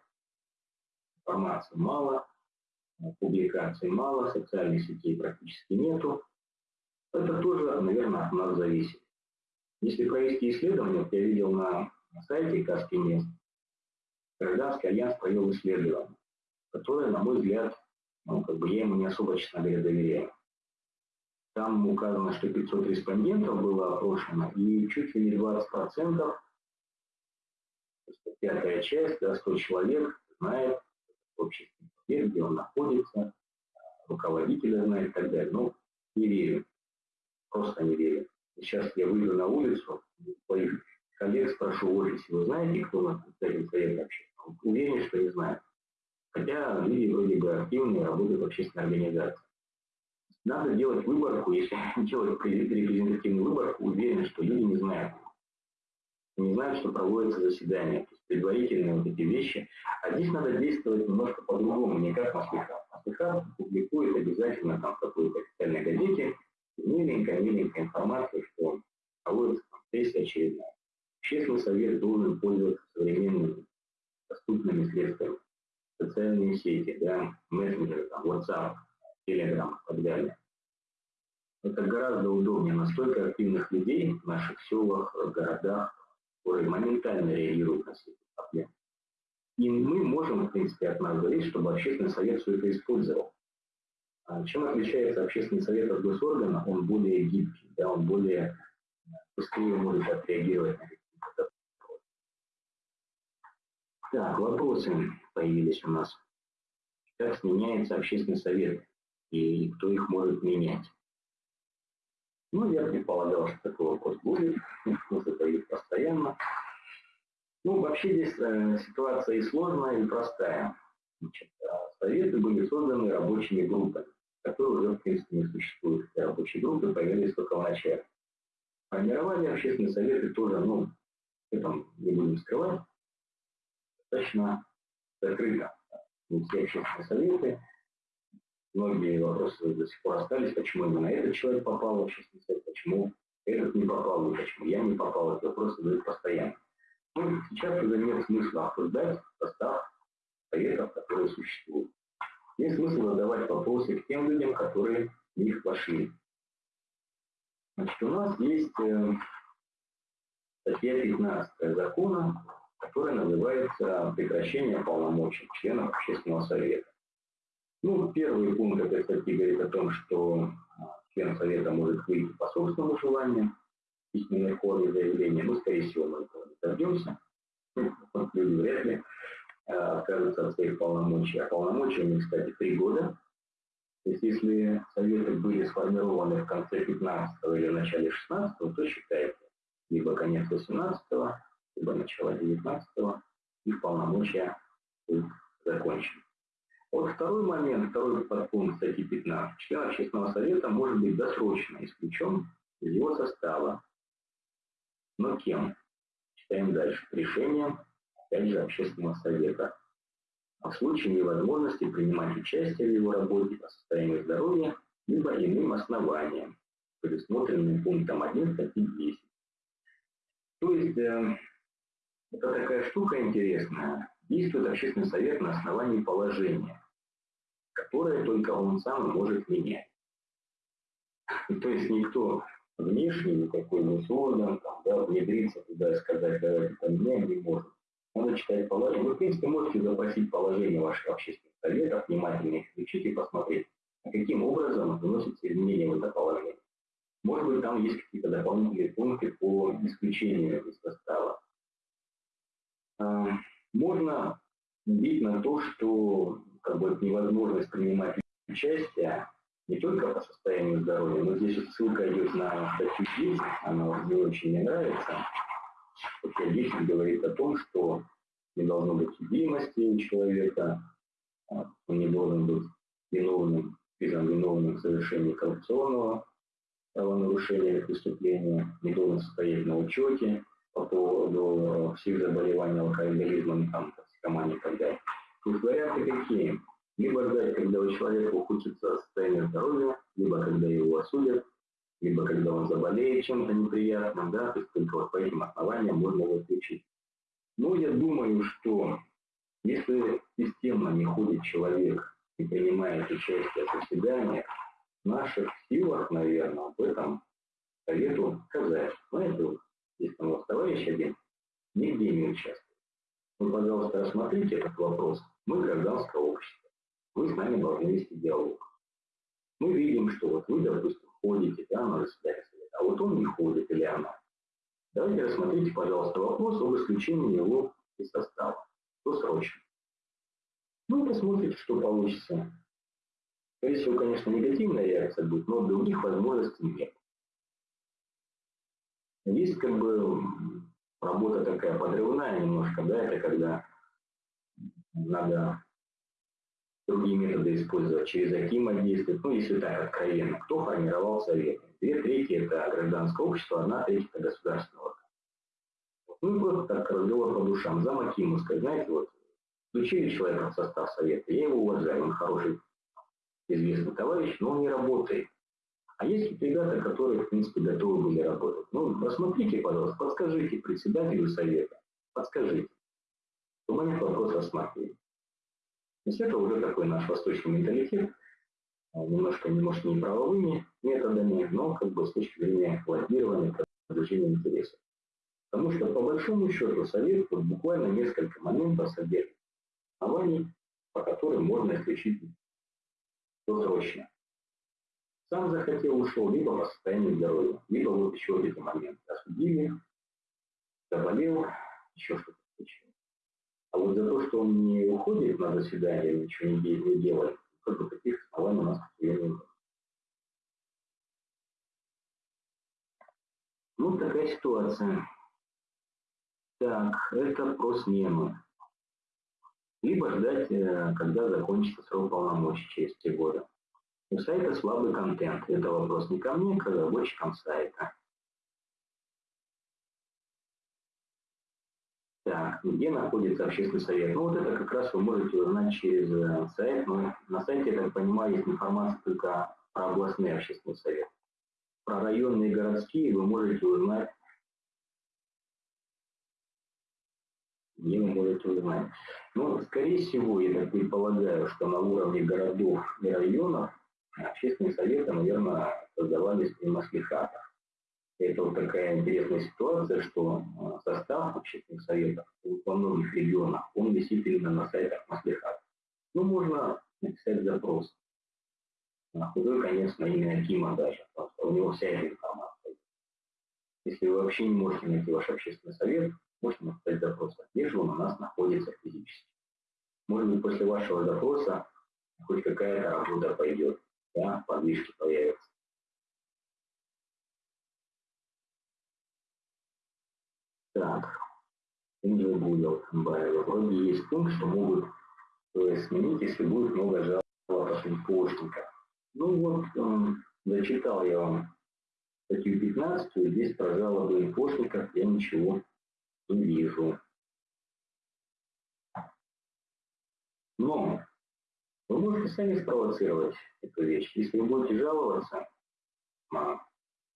информации мало, публикаций мало, социальных сетей практически нету. Это тоже, наверное, от нас зависит. Если провести исследование, я видел на сайте Каски мест, гражданский альянс провел исследование, которое, на мой взгляд, ну, как бы я ему не особо, честно говоря, доверяю. Там указано, что 500 респондентов было опрошено, и чуть ли не 20%, пятая часть, да, 100 человек знает общественный совет, где он находится, руководителя знает и так далее. Ну, не верю. Просто не верю. Сейчас я выйду на улицу, своих коллег спрошу в офисе, вы знаете, кто у нас представитель совета общественного? Уверен, что не знаю. Хотя люди вроде бы активные, работают в общественной организации. Надо делать выборку, если делать репрезентативную выборку, уверен, что люди не знают. Не знают, что проводится заседание. Предварительные вот эти вещи. А здесь надо действовать немножко по-другому, не как Маслихат. Маслихат публикует обязательно там в какой-то официальной газете миленькая-миленькая информация, что проводится там сессия очередная. Общественный совет должен пользоваться современными доступными средствами. Социальные сети, да, мессенджеры, там, WhatsApp, Telegram и так далее. Это гораздо удобнее. Настолько активных людей в наших селах, городах, которые моментально реагируют на все проблемы. И мы можем, в принципе, от нас зависеть, чтобы общественный совет все это использовал. А чем отличается общественный совет от госоргана? Он более гибкий, да, он более быстрее может отреагировать на какие-то Так, вопросы появились у нас. Как сменяется общественный совет? и кто их может менять. Ну, я предполагал, что такой вопрос будет, мы задают постоянно. Ну, вообще здесь э, ситуация и сложная, и простая. Значит, э, советы были созданы рабочими группами, которые уже, в принципе, не существуют. Эти рабочие группы появились только в начале. Формирование общественные советы тоже, ну, этом не будем скрывать, достаточно закрыто. Не все общественные советы многие вопросы до сих пор остались, почему именно этот человек попал в общественный совет, почему этот не попал, и почему я не попал, это вопросы задают постоянно. Ну, сейчас уже нет смысла обсуждать состав советов, которые существуют. Есть смысл задавать вопросы к тем людям, которые в них вошли. Значит, у нас есть э, статья 15 закона, которая называется «Прекращение полномочий членов общественного совета». Ну, первый пункт этой статьи говорит о том, что а, член Совета может выйти по собственному желанию, письменной форме заявления. Мы, скорее всего, мы этого не дождемся. Ну, люди вряд ли откажутся от своих полномочий. А полномочия у них, кстати, три года. То есть, если Советы были сформированы в конце 15 или начале 16 то считайте, либо конец 18 либо начало 19 их полномочия будут закончены. Вот второй момент, второй подпункт статьи 15. Член общественного совета может быть досрочно исключен из его состава. Но кем? Читаем дальше. Решением, же, общественного совета. А в случае невозможности принимать участие в его работе по состоянию здоровья, либо иным основаниям, предусмотренным пунктом 1 статьи 10. То есть, э, это такая штука интересная. Действует общественный совет на основании положения которое только он сам может менять. То есть никто внешний, никакой госорган, там, да, внедриться туда и сказать, давайте поменяем, не может. Надо читать положение. Вы, в принципе, можете запросить положение ваших общественных советов, внимательно их изучить и посмотреть, каким образом вносятся изменения в это положение. Может быть, там есть какие-то дополнительные пункты по исключению из состава. А, можно бить на то, что как бы, невозможность принимать участие не только по состоянию здоровья, но здесь вот ссылка идет на статью 10, она мне очень не нравится. 10 говорит о том, что не должно быть судимости у человека, а, он не должен быть виновным, признан виновным в совершении коррупционного правонарушения или преступления, не должен состоять на учете по поводу всех заболеваний алкоголизмом, там, токсикомании и так далее. То есть варианты какие? Либо ждать, когда у человека ухудшится состояние здоровья, либо когда его осудят, либо когда он заболеет чем-то неприятным, да, то есть только вот по этим основаниям можно его отключить. Но я думаю, что если системно не ходит человек и принимает участие в заседаниях, в наших силах, наверное, об этом совету сказать. Знаете, есть там у вас товарищ один, нигде не участвует. Вы, пожалуйста, рассмотрите этот вопрос. Мы гражданское общество вы с нами должны вести диалог. Мы видим, что вот вы, допустим, ходите да, на заседание а вот он не ходит или она. Давайте рассмотрите, пожалуйста, вопрос об исключении его из состава. Что срочно. Ну посмотрите, что получится. Скорее всего, конечно, негативная реакция будет, но других возможностей нет. Есть как бы работа такая подрывная немножко, да, это когда надо другие методы использовать, через Акима действовать, ну, если так откровенно. Кто формировал советы? Две трети – это гражданское общество, одна треть – это государственное Ну, и просто так разговор по душам. За Акимовской, знаете, вот, включили человека в состав совета, я его уважаю, он хороший, известный товарищ, но он не работает. А есть вот ребята, которые, в принципе, готовы были работать. Ну, посмотрите, пожалуйста, подскажите председателю совета, подскажите, чтобы они вопрос рассматривали. Есть это уже такой наш восточный менталитет, а, немножко, не может, не правовыми методами, но как бы с точки зрения лоббирования, продвижения интересов. Потому что по большому счету совет вот буквально несколько моментов содержит оснований, по которым можно исключить досрочно. Сам захотел, ушел, либо по состоянию здоровья, либо вот еще эти моменты. Осудили, заболел, еще что-то а вот за то, что он не уходит на заседание, ничего не, не делает, бы таких оснований у нас нет. Ну, такая ситуация. Так, это про смену. Либо ждать, э, когда закончится срок полномочий через три года. У сайта слабый контент. Это вопрос не ко мне, а к разработчикам сайта. Так, где находится общественный совет? Ну, вот это как раз вы можете узнать через э, сайт. Но на сайте, я так понимаю, есть информация только про областные общественные советы. Про районные и городские вы можете узнать где вы можете узнать. Но, скорее всего, я так предполагаю, что на уровне городов и районов общественные советы, наверное, создавались при маслихатах. Это вот такая интересная ситуация, что а, состав общественных советов во многих регионах, он висит именно на сайтах Маслихат. Ну, можно написать запрос. На худой конец на имя Акима даже, у него вся эта информация. Если вы вообще не можете найти ваш общественный совет, можете написать запрос, где же он у нас находится физически. Может быть, после вашего запроса хоть какая-то работа пойдет, да, подвижки появятся. Так, Angel Google Compiler. Вроде есть пункт, что могут сменить, если будет много жалоб от инфошника. Ну вот, э, зачитал я вам статью 15, здесь про жалобы инфошников я ничего не вижу. Но вы можете сами спровоцировать эту вещь. Если вы будете жаловаться на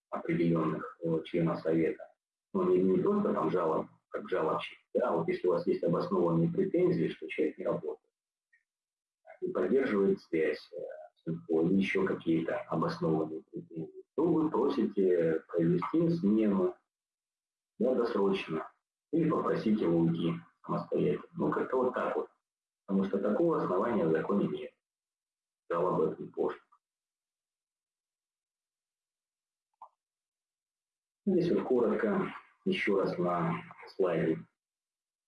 определенных э, членов совета, ну, не, не просто там жалоб, как жалобщик, да, вот если у вас есть обоснованные претензии, что человек не работает, не поддерживает связь, э, или еще какие-то обоснованные претензии, то вы просите провести смену да, досрочно или попросить его уйти самостоятельно. Ну, как-то вот так вот. Потому что такого основания в законе нет. Об этом позже. Здесь вот коротко еще раз на слайде.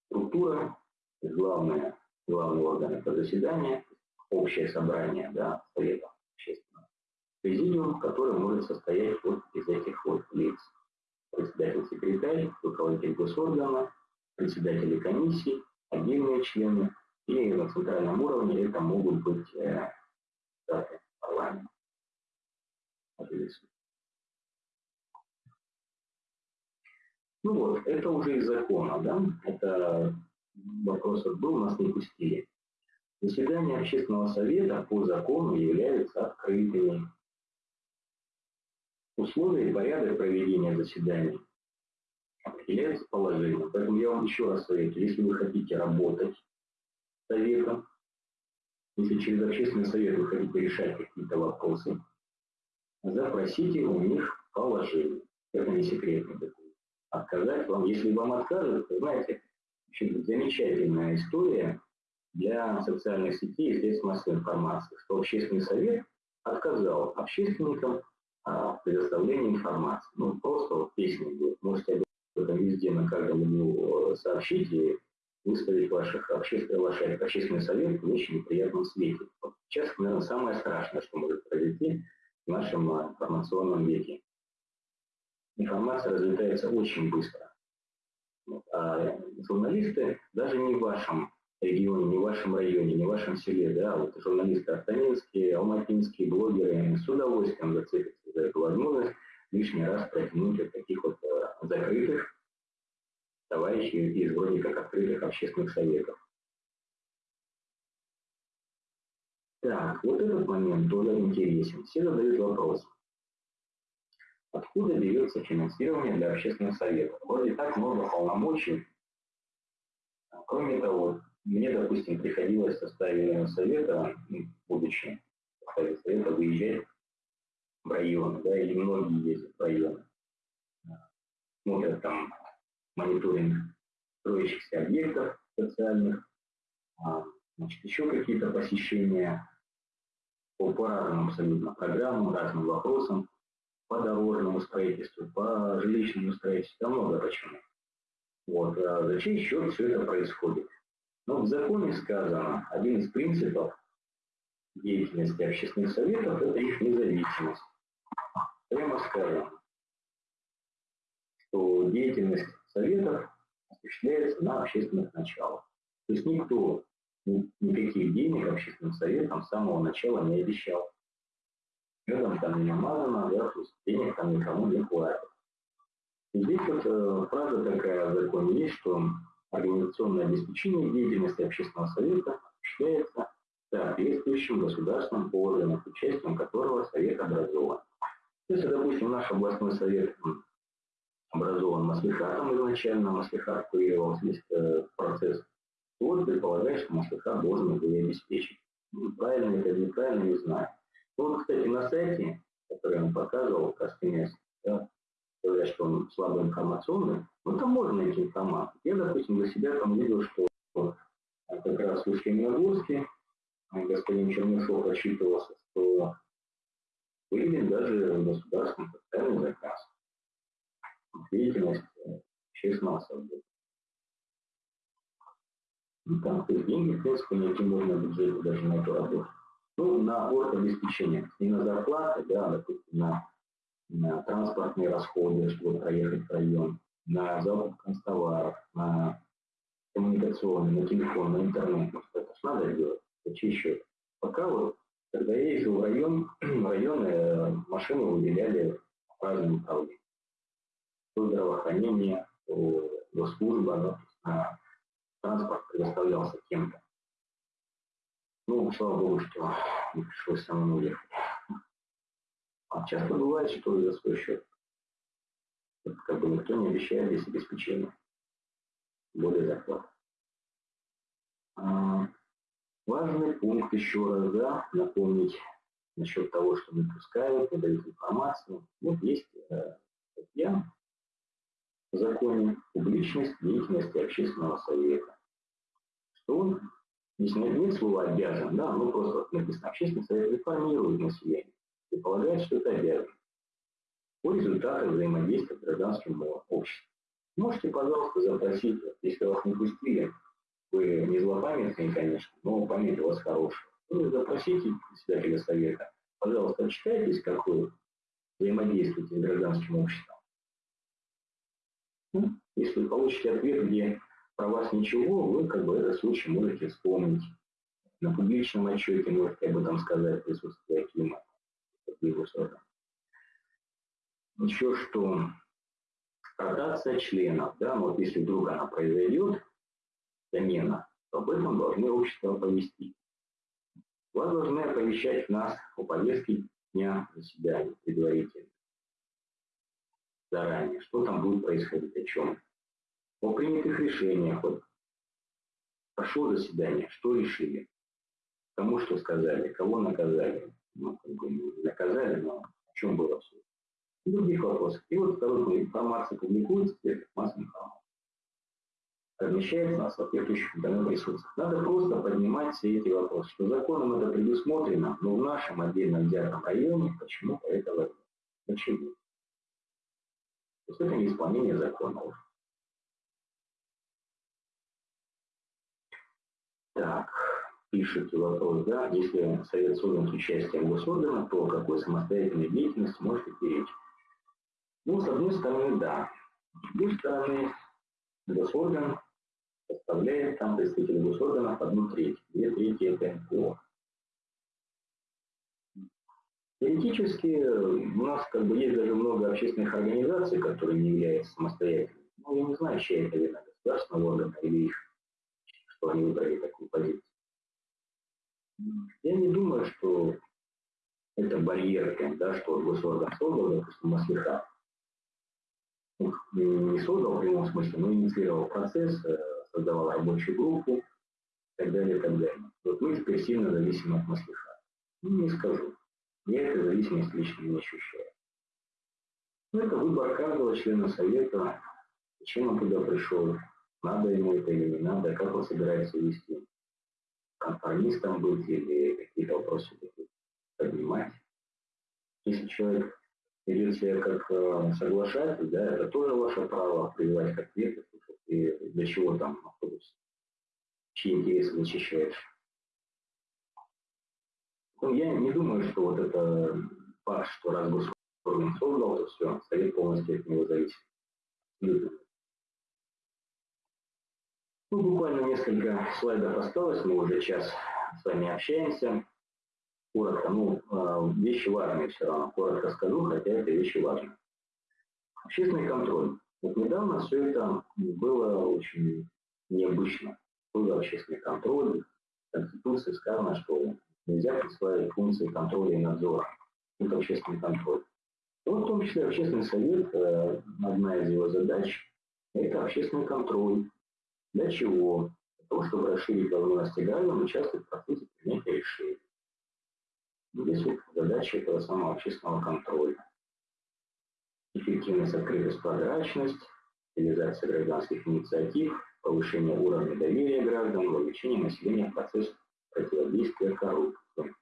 Структура, главное, главный орган это заседание, общее собрание да, Совета общественного. Президиум, который может состоять вот из этих вот лиц. Председатель-секретарь, руководитель госоргана, председатели комиссий, отдельные члены, и на центральном уровне это могут быть э, парламента. Ну вот, это уже из закона, да, это вопрос был, нас не пустили. Заседания общественного совета по закону являются открытыми. Условия и порядок проведения заседаний определяются положением. Поэтому я вам еще раз советую, если вы хотите работать советом, если через общественный совет вы хотите решать какие-то вопросы, запросите у них положение. Это не секретный документ отказать вам. Если вам откажут, то, знаете, очень замечательная история для социальных сетей и средств массовой информации, что общественный совет отказал общественникам а, в информации. Ну, просто вот песня будет. Можете об этом везде на каждом углу э, сообщить и выставить ваших общественных, ваш общественный совет в очень неприятном свете. Вот сейчас, наверное, самое страшное, что может произойти в нашем а, информационном веке информация разлетается очень быстро. А журналисты даже не в вашем регионе, не в вашем районе, не в вашем селе, да, вот журналисты артанинские, алматинские, блогеры с удовольствием зацепятся за эту возможность лишний раз протянуть от таких вот э, закрытых товарищей из вроде как открытых общественных советов. Так, вот этот момент тоже интересен. Все задают вопрос. Откуда берется финансирование для общественных советов? Вроде так много полномочий. Кроме того, мне, допустим, приходилось в составе совета, ну, будучи в составе совета, выезжать в район, да, или многие ездят в район. Смотрят там мониторинг строящихся объектов социальных, а, значит, еще какие-то посещения по, по разным абсолютно программам, разным вопросам по дорожному строительству, по жилищному строительству, там много почему. Вот. А за чей счет все это происходит? Но в законе сказано, один из принципов деятельности общественных советов – это их независимость. Прямо сказано, что деятельность советов осуществляется на общественных началах. То есть никто никаких денег общественным советам с самого начала не обещал медом там не намазано, да, денег там никому не хватит. И здесь вот э, фраза такая в законе есть, что организационное обеспечение деятельности общественного совета осуществляется соответствующим государственным органом, участием которого совет образован. Если, допустим, наш областной совет образован маслихатом изначально, маслихат курировал э, процесс, то вот предполагает, что маслихат должен его обеспечить. Ну, правильно это или неправильно, не знаю. Вот, кстати, на сайте, который вам показывал, Каспинес, да, говорят, что он слабо информационный, ну, там можно найти информацию. Я, допустим, для себя там видел, что а, как раз в Устье-Миргорске а, господин Чернышов рассчитывался, что выйдет даже государственный социальный заказ. Деятельность э, общественного совета. Ну, там, то есть деньги, в принципе, найти можно бюджете даже на эту работу. Ну, на обеспечение, не на зарплаты, да, допустим, на, на транспортные расходы, чтобы проехать в район, на закуп констоваров, на коммуникационный, на телефон, на интернет. Что это же надо делать. Еще. Пока вот, когда я ездил в район, районы машины выделяли в разные направления. То здравоохранение, то госслужба, да, транспорт предоставлялся кем-то. Ну, слава богу, что не пришлось самому ехать. А часто бывает, что за свой счет. Как бы никто не обещает здесь обеспечение. Более зарплаты. А, важный пункт еще раз, да, напомнить насчет того, что не пускают, не дают информацию. Вот есть э, статья в законе «Публичность деятельности общественного совета». что он, здесь нет, нет слова обязан, да, ну просто написано, общественный совет реформирует население и полагает, что это обязан по результатам взаимодействия с гражданским обществом. Можете, пожалуйста, запросить, если вас не пустили, вы не злопамятные, конечно, но память у вас хорошая. Вы запросите председателя совета, пожалуйста, отчитайтесь, как вы взаимодействуете с гражданским обществом. Ну, если вы получите ответ, где про вас ничего, вы как бы этот случай можете вспомнить. На публичном отчете можете об этом сказать присутствие Акима. Еще что ротация членов, да, вот если вдруг она произойдет, замена, то об этом должны общество оповестить. Вас должны оповещать нас о повестке дня заседания предварительно. Заранее, что там будет происходить, о чем. О принятых решениях. Вот прошло заседание, что решили, кому что сказали, кого наказали. Ну, как бы наказали, но о чем было все и других вопросов. И вот второй информация публикуется в средствах массовой информации. Размещается на соответствующих интернет ресурсах. Надо просто поднимать все эти вопросы, что законом это предусмотрено, но в нашем отдельно взятом районе почему-то этого нет. Почему? То есть это не исполнение закона Так, пишите вопрос, да, если совет создан с участием госоргана, то о какой самостоятельной деятельности может идти речь? Ну, с одной стороны, да. С другой стороны, госорган составляет там представители госорганов одну треть. Две трети это НКО. Теоретически у нас как бы есть даже много общественных организаций, которые не являются самостоятельными. Ну, я не знаю, чья это вина, государственного органа или их, что они выбрали такую позицию. Я не думаю, что это барьер, да, что госорган создал, допустим, Маслихат не создал в прямом смысле, но инициировал процесс, э, создавал рабочую группу и так далее, и так далее. Вот мы теперь сильно зависим от маслиха. Ну, не скажу. Я эту зависимость лично не ощущаю. Но это выбор каждого члена совета, зачем он туда пришел, надо ему это или не надо, как он собирается вести, конформистом быть или какие-то вопросы поднимать. Если человек ведет себя как э, соглашатель, да, это тоже ваше право прививать как ветер, и для чего там находишься, чьи интересы защищаешь. Ну, я не думаю, что вот это факт, что раз госорган создал, то все, совет полностью от него зависит. Ну, буквально несколько слайдов осталось, мы уже час с вами общаемся коротко, ну, а, вещи важные все равно, коротко скажу, хотя это вещи важные. Общественный контроль. Вот недавно все это было очень необычно. Был общественный контроль. В Конституции сказано, что нельзя присваивать функции контроля и надзора. Это общественный контроль. Вот в том числе общественный совет, э, одна из его задач, это общественный контроль. Для чего? Для того, чтобы расширить возможности граждан участвовать в процессе принятия решений. Здесь вот задача этого самого общественного контроля. Эффективность, открытость, прозрачность, реализация гражданских инициатив, повышение уровня доверия граждан, вовлечение населения в процесс противодействия коррупции.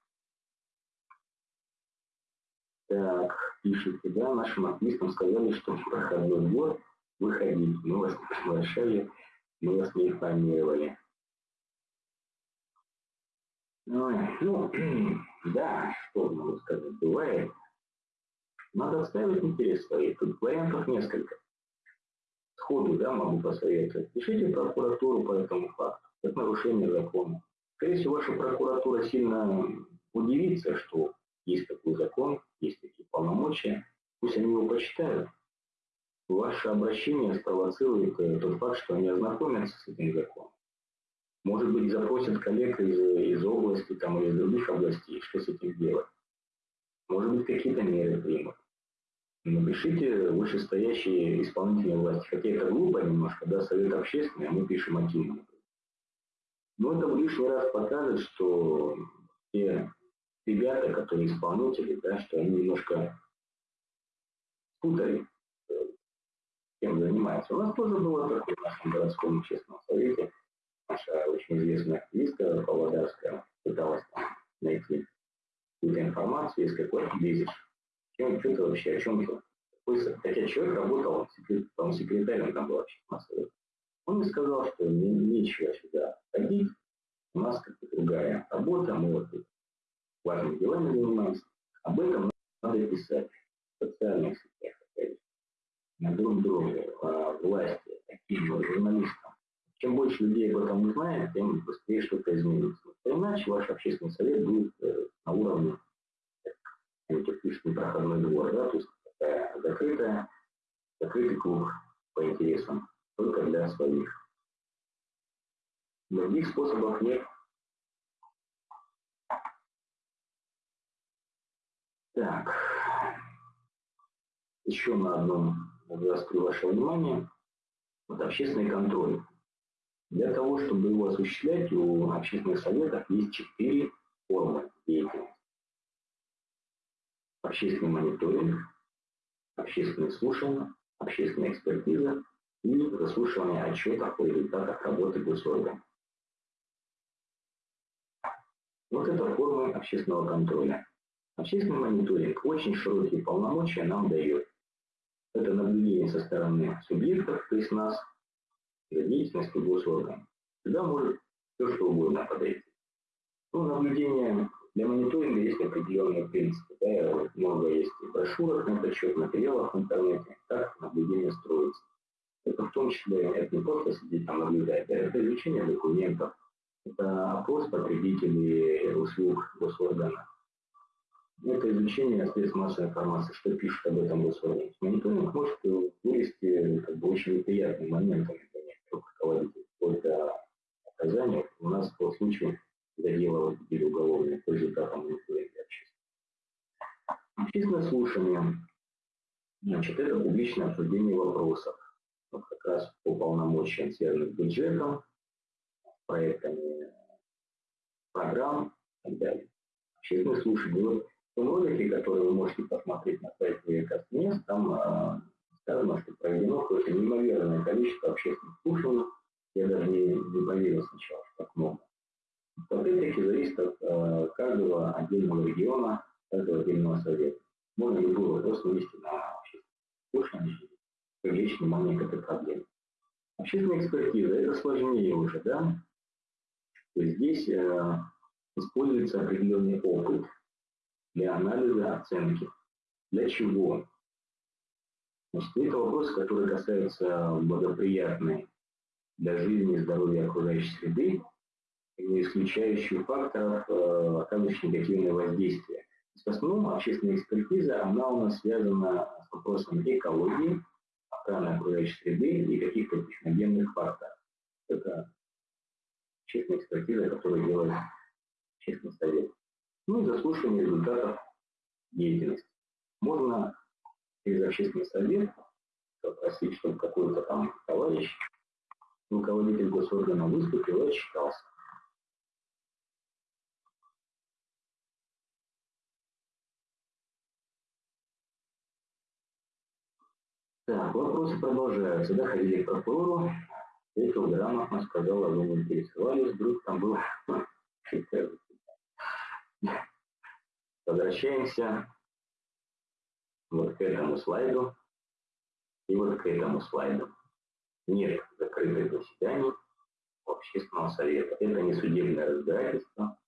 Так, пишите, да, нашим активистам сказали, что в проходной двор выходить. Мы вас приглашали, мы вас не информировали. Ой, ну, да, что могу сказать, бывает. Надо отставить интерес своей. Тут вариантов несколько. Сходу, да, могу посоветовать. Пишите прокуратуру по этому факту. Это нарушение закона. Скорее всего, ваша прокуратура сильно удивится, что есть такой закон, есть такие полномочия. Пусть они его почитают. Ваше обращение спровоцирует э, тот факт, что они ознакомятся с этим законом. Может быть, запросят коллег из, из области там, или из других областей, что с этим делать. Может быть, какие-то меры примут. Напишите вышестоящие исполнительные власти. Хотя это глупо немножко, да, совет общественный, а мы пишем активно. Но это в лишний раз покажет, что те ребята, которые исполнители, да, что они немножко путали, чем занимаются. У нас тоже было такое в нашем городском общественном совете наша очень известная активистка Павлодарская пыталась найти какую-то информацию, из какой ты лезешь. Чем, что вообще, о чем ты? Хотя человек работал, он секретарем там был вообще массовый. Он мне сказал, что не, нечего сюда ходить, у нас как-то другая работа, мы вот важными делами занимаемся. Об этом надо писать в социальных сетях, на друг друга, власти, таким журналистам. Чем больше людей об этом узнает, тем быстрее что-то изменится. Иначе ваш общественный совет будет э, на уровне, как пишет, непроходной двор, да, то есть такая закрытая, закрытый клуб по интересам, только для своих. Других способов нет. Так, еще на одном заострю ваше внимание. Вот общественный контроль. Для того, чтобы его осуществлять, у общественных советов есть четыре формы деятельности. Общественный мониторинг, общественные слушания, общественная экспертиза и заслушивание отчетов о результатах работы госоргана. Вот это формы общественного контроля. Общественный мониторинг очень широкие полномочия нам дает. Это наблюдение со стороны субъектов, то есть нас, за деятельностью госоргана. Сюда может все что угодно подойти. Ну, наблюдение для мониторинга есть определенные принципы. Да, много есть брошюрок на этот счет, материалов в интернете, как наблюдение строится. Это в том числе, это не просто сидеть там наблюдать, да, это изучение документов, это опрос потребителей услуг госоргана, это изучение средств массовой информации, что пишут об этом госорган. Мониторинг может вырасти как бы, очень неприятным моментом для некоторых руководителей, вплоть до наказания. У нас был случай, когда дело возбудили уголовное по результатам мониторинга общественного. Общественное слушание. Значит, это публичное обсуждение вопросов. Вот как раз по полномочиям, связанным с бюджетом, проектами программ и так далее. Общественное слушание. Вот в ролике, который вы можете посмотреть на сайте Кастмес, там э, сказано, что проведено какое-то неимоверное количество общественных слушаний. Я даже не, не поверил сначала, что так много. Опять-таки зависит от э, каждого отдельного региона, каждого отдельного совета. Можно любой вопрос вывести на общественное слушание привлечь внимание к этой проблеме. Общественная экспертиза – это сложнее уже, да? То есть здесь э, используется определенный опыт для анализа оценки. Для чего? Это вопросы, которые касаются благоприятной для жизни и здоровья окружающей среды, не исключающих факторов, э, оказывающих негативное воздействие. В основном общественная экспертиза, она у нас связана с вопросом экологии, охраны окружающей среды и каких-то техногенных факторов. Это общественная экспертиза, которую делает общественный совет. Ну и заслушивание результатов деятельности. Можно через общественный совет попросить, чтобы какой-то там товарищ, руководитель госоргана выступил и отчитался. Так, вопросы продолжаются. Да, ходили к прокурору, ответил грамотно, сказал, а вы не интересовались, вдруг там был Возвращаемся вот к этому слайду и вот к этому слайду. Нет закрытых заседаний общественного совета. Это не судебное разбирательство,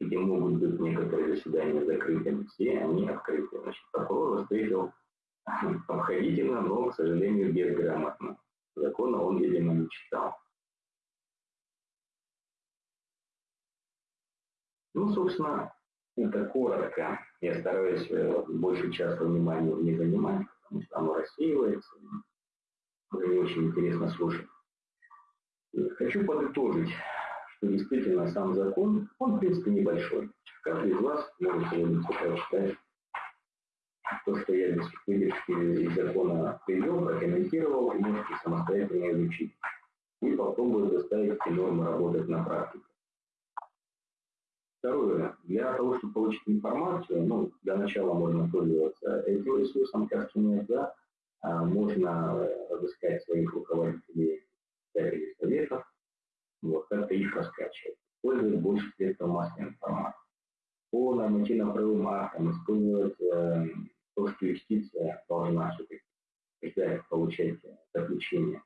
где могут быть некоторые заседания закрытыми, все они открыты. Значит, прокурор встретил обходительно, но, к сожалению, безграмотно. Закона он, видимо, не читал. Ну, собственно, это коротко. Я стараюсь э, большую часть внимания не занимать, потому что оно рассеивается. Уже не очень интересно слушать. Хочу подытожить, что действительно сам закон, он в принципе небольшой. Каждый из вас может сегодня прочитать то, что я без выдержки из закона привел, прокомментировал, и можете самостоятельно изучить. И попробовать заставить эти нормы работать на практике. Второе. Для того, чтобы получить информацию, ну, для начала можно пользоваться этим ресурсом, как нет, да, а можно разыскать своих руководителей, председателей советов, вот, как-то их раскачивать, использовать больше средств массовой информации. По нормативно-правовым актам использовать э, то, что юстиция должна все-таки получать заключение.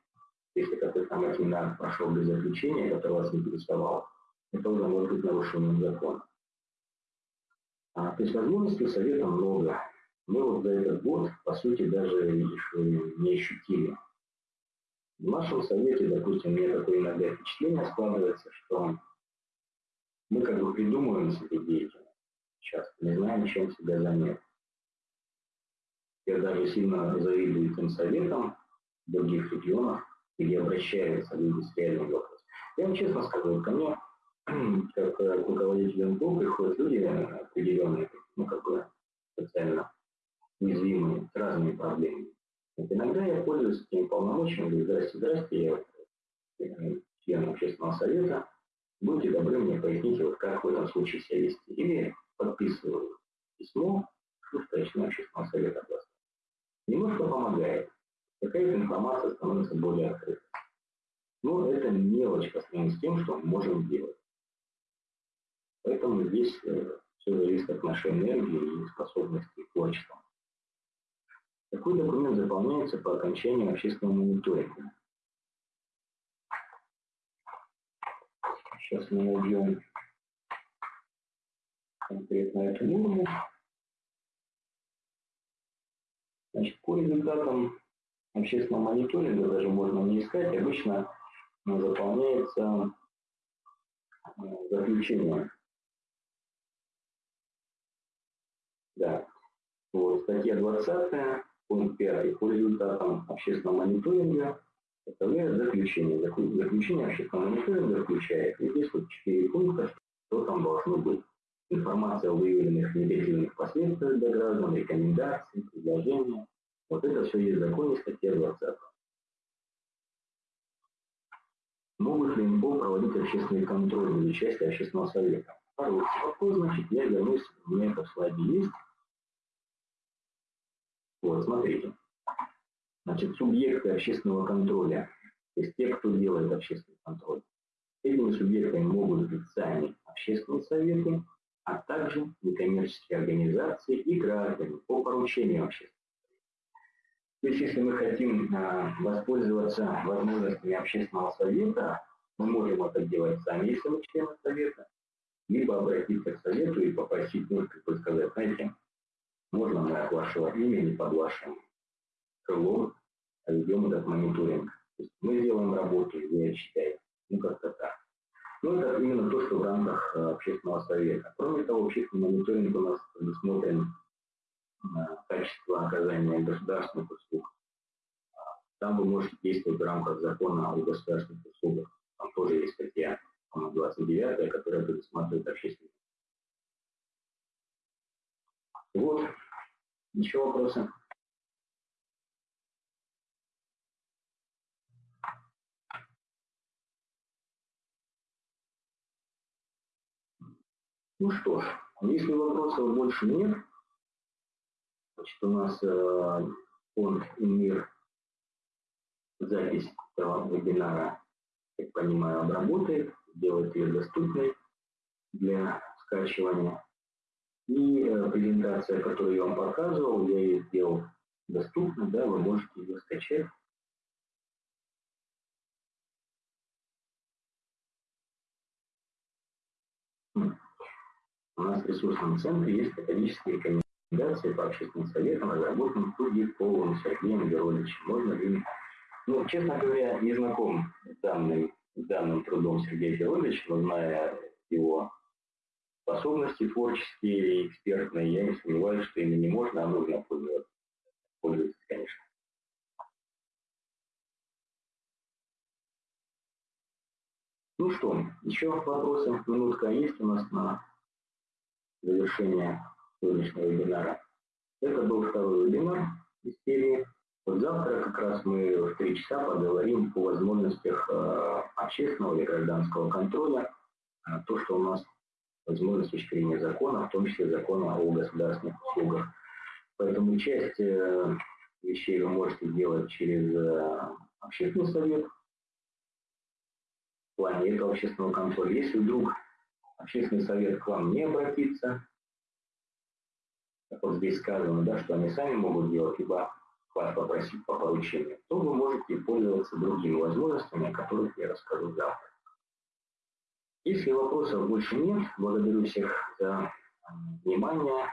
Если какой-то нормативный акт прошел без заключения, который вас интересовал, это уже может быть нарушением закона. А, то есть возможностей Совета много. Мы вот за этот год, по сути, даже их не ощутили. В нашем Совете, допустим, меня такое иногда впечатление складывается, что мы как бы придумываем себе деятельность, часто не знаем, чем себя занять. Я даже сильно завидую тем советам других регионов, где обращаются люди с реальным вопросом. Я вам честно скажу, ко мне как э, к руководителю МПО приходят люди определенные, ну, как бы социально уязвимые, с разными проблемами. Вот иногда я пользуюсь этим полномочиями, говорю, здрасте, здрасте, я э, член общественного совета, будьте добры мне поясните, вот как в этом случае себя вести. Или подписываю письмо в Столичного общественного совета областного. Немножко помогает. Какая-то информация становится более открытой. Но это мелочь по сравнению с тем, что мы можем делать. Поэтому здесь э, все зависит от нашей энергии и способности к творчеству. Такой документ заполняется по окончании общественного мониторинга. Сейчас мы найдем конкретно эту норму. Значит, по результатам общественного мониторинга, даже можно не искать, обычно заполняется э, заключение Да. Вот, статья 20, пункт 5. По результатам общественного мониторинга составляет заключение. Заключение общественного мониторинга включает. И здесь вот 4 пункта, что там должно быть. Информация о выявленных негативных последствиях для граждан, рекомендации, предложения. Вот это все есть в законе, статья 20. Могут ли МПО проводить общественный контроль без участия общественного совета? Второй вопрос, значит, я вернусь, у меня это в слайде есть. Вот, смотрите. Значит, субъекты общественного контроля, то есть те, кто делает общественный контроль, этими субъектами могут быть сами общественные советы, а также некоммерческие организации и граждане по поручению общественных то есть, если мы хотим а, воспользоваться возможностями общественного совета, мы можем это делать сами, если мы члены совета, либо обратиться к совету и попросить, ну, как бы сказать, знаете, можно мы от вашего имени под вашим крылом ведем этот мониторинг. То есть мы делаем работу, я считаю, ну как-то так. Ну, это именно то, что в рамках э, общественного совета. Кроме того, общественный мониторинг у нас предусмотрен э, качество оказания государственных услуг. Там вы можете действовать в рамках закона о государственных услугах. Там тоже есть статья 29, которая предусматривает общественный вот. Еще вопросы? Ну что ж, если вопросов больше нет, значит, у нас э, фонд ИМИР запись этого вебинара, как понимаю, обработает, делает ее доступной для скачивания. И э, презентация, которую я вам показывал, я ее сделал доступно, да, вы можете ее скачать. У нас в ресурсном центре есть методические рекомендации по общественным советам, разработанным Кудиковым Сергеем Георгиевичем. Можно ли... Ну, честно говоря, не знаком с данным, данным трудом Сергея Георгиевича, но зная его способности творческие и экспертные, я не сомневаюсь, что ими не можно, а нужно пользоваться. Пользоваться, конечно. Ну что, еще вопросы? Минутка есть у нас на завершение сегодняшнего вебинара. Это был второй вебинар из серии. Вот завтра как раз мы в три часа поговорим о возможностях э, общественного или гражданского контроля. Э, то, что у нас возможно, с точки зрения закона, в том числе закона о государственных услугах. Поэтому часть э, вещей вы можете делать через э, общественный совет, плане этого общественного контроля. Если вдруг общественный совет к вам не обратится, как вот здесь сказано, да, что они сами могут делать, либо вас попросить по поручению, то вы можете пользоваться другими возможностями, о которых я расскажу завтра. Если вопросов больше нет, благодарю всех за внимание.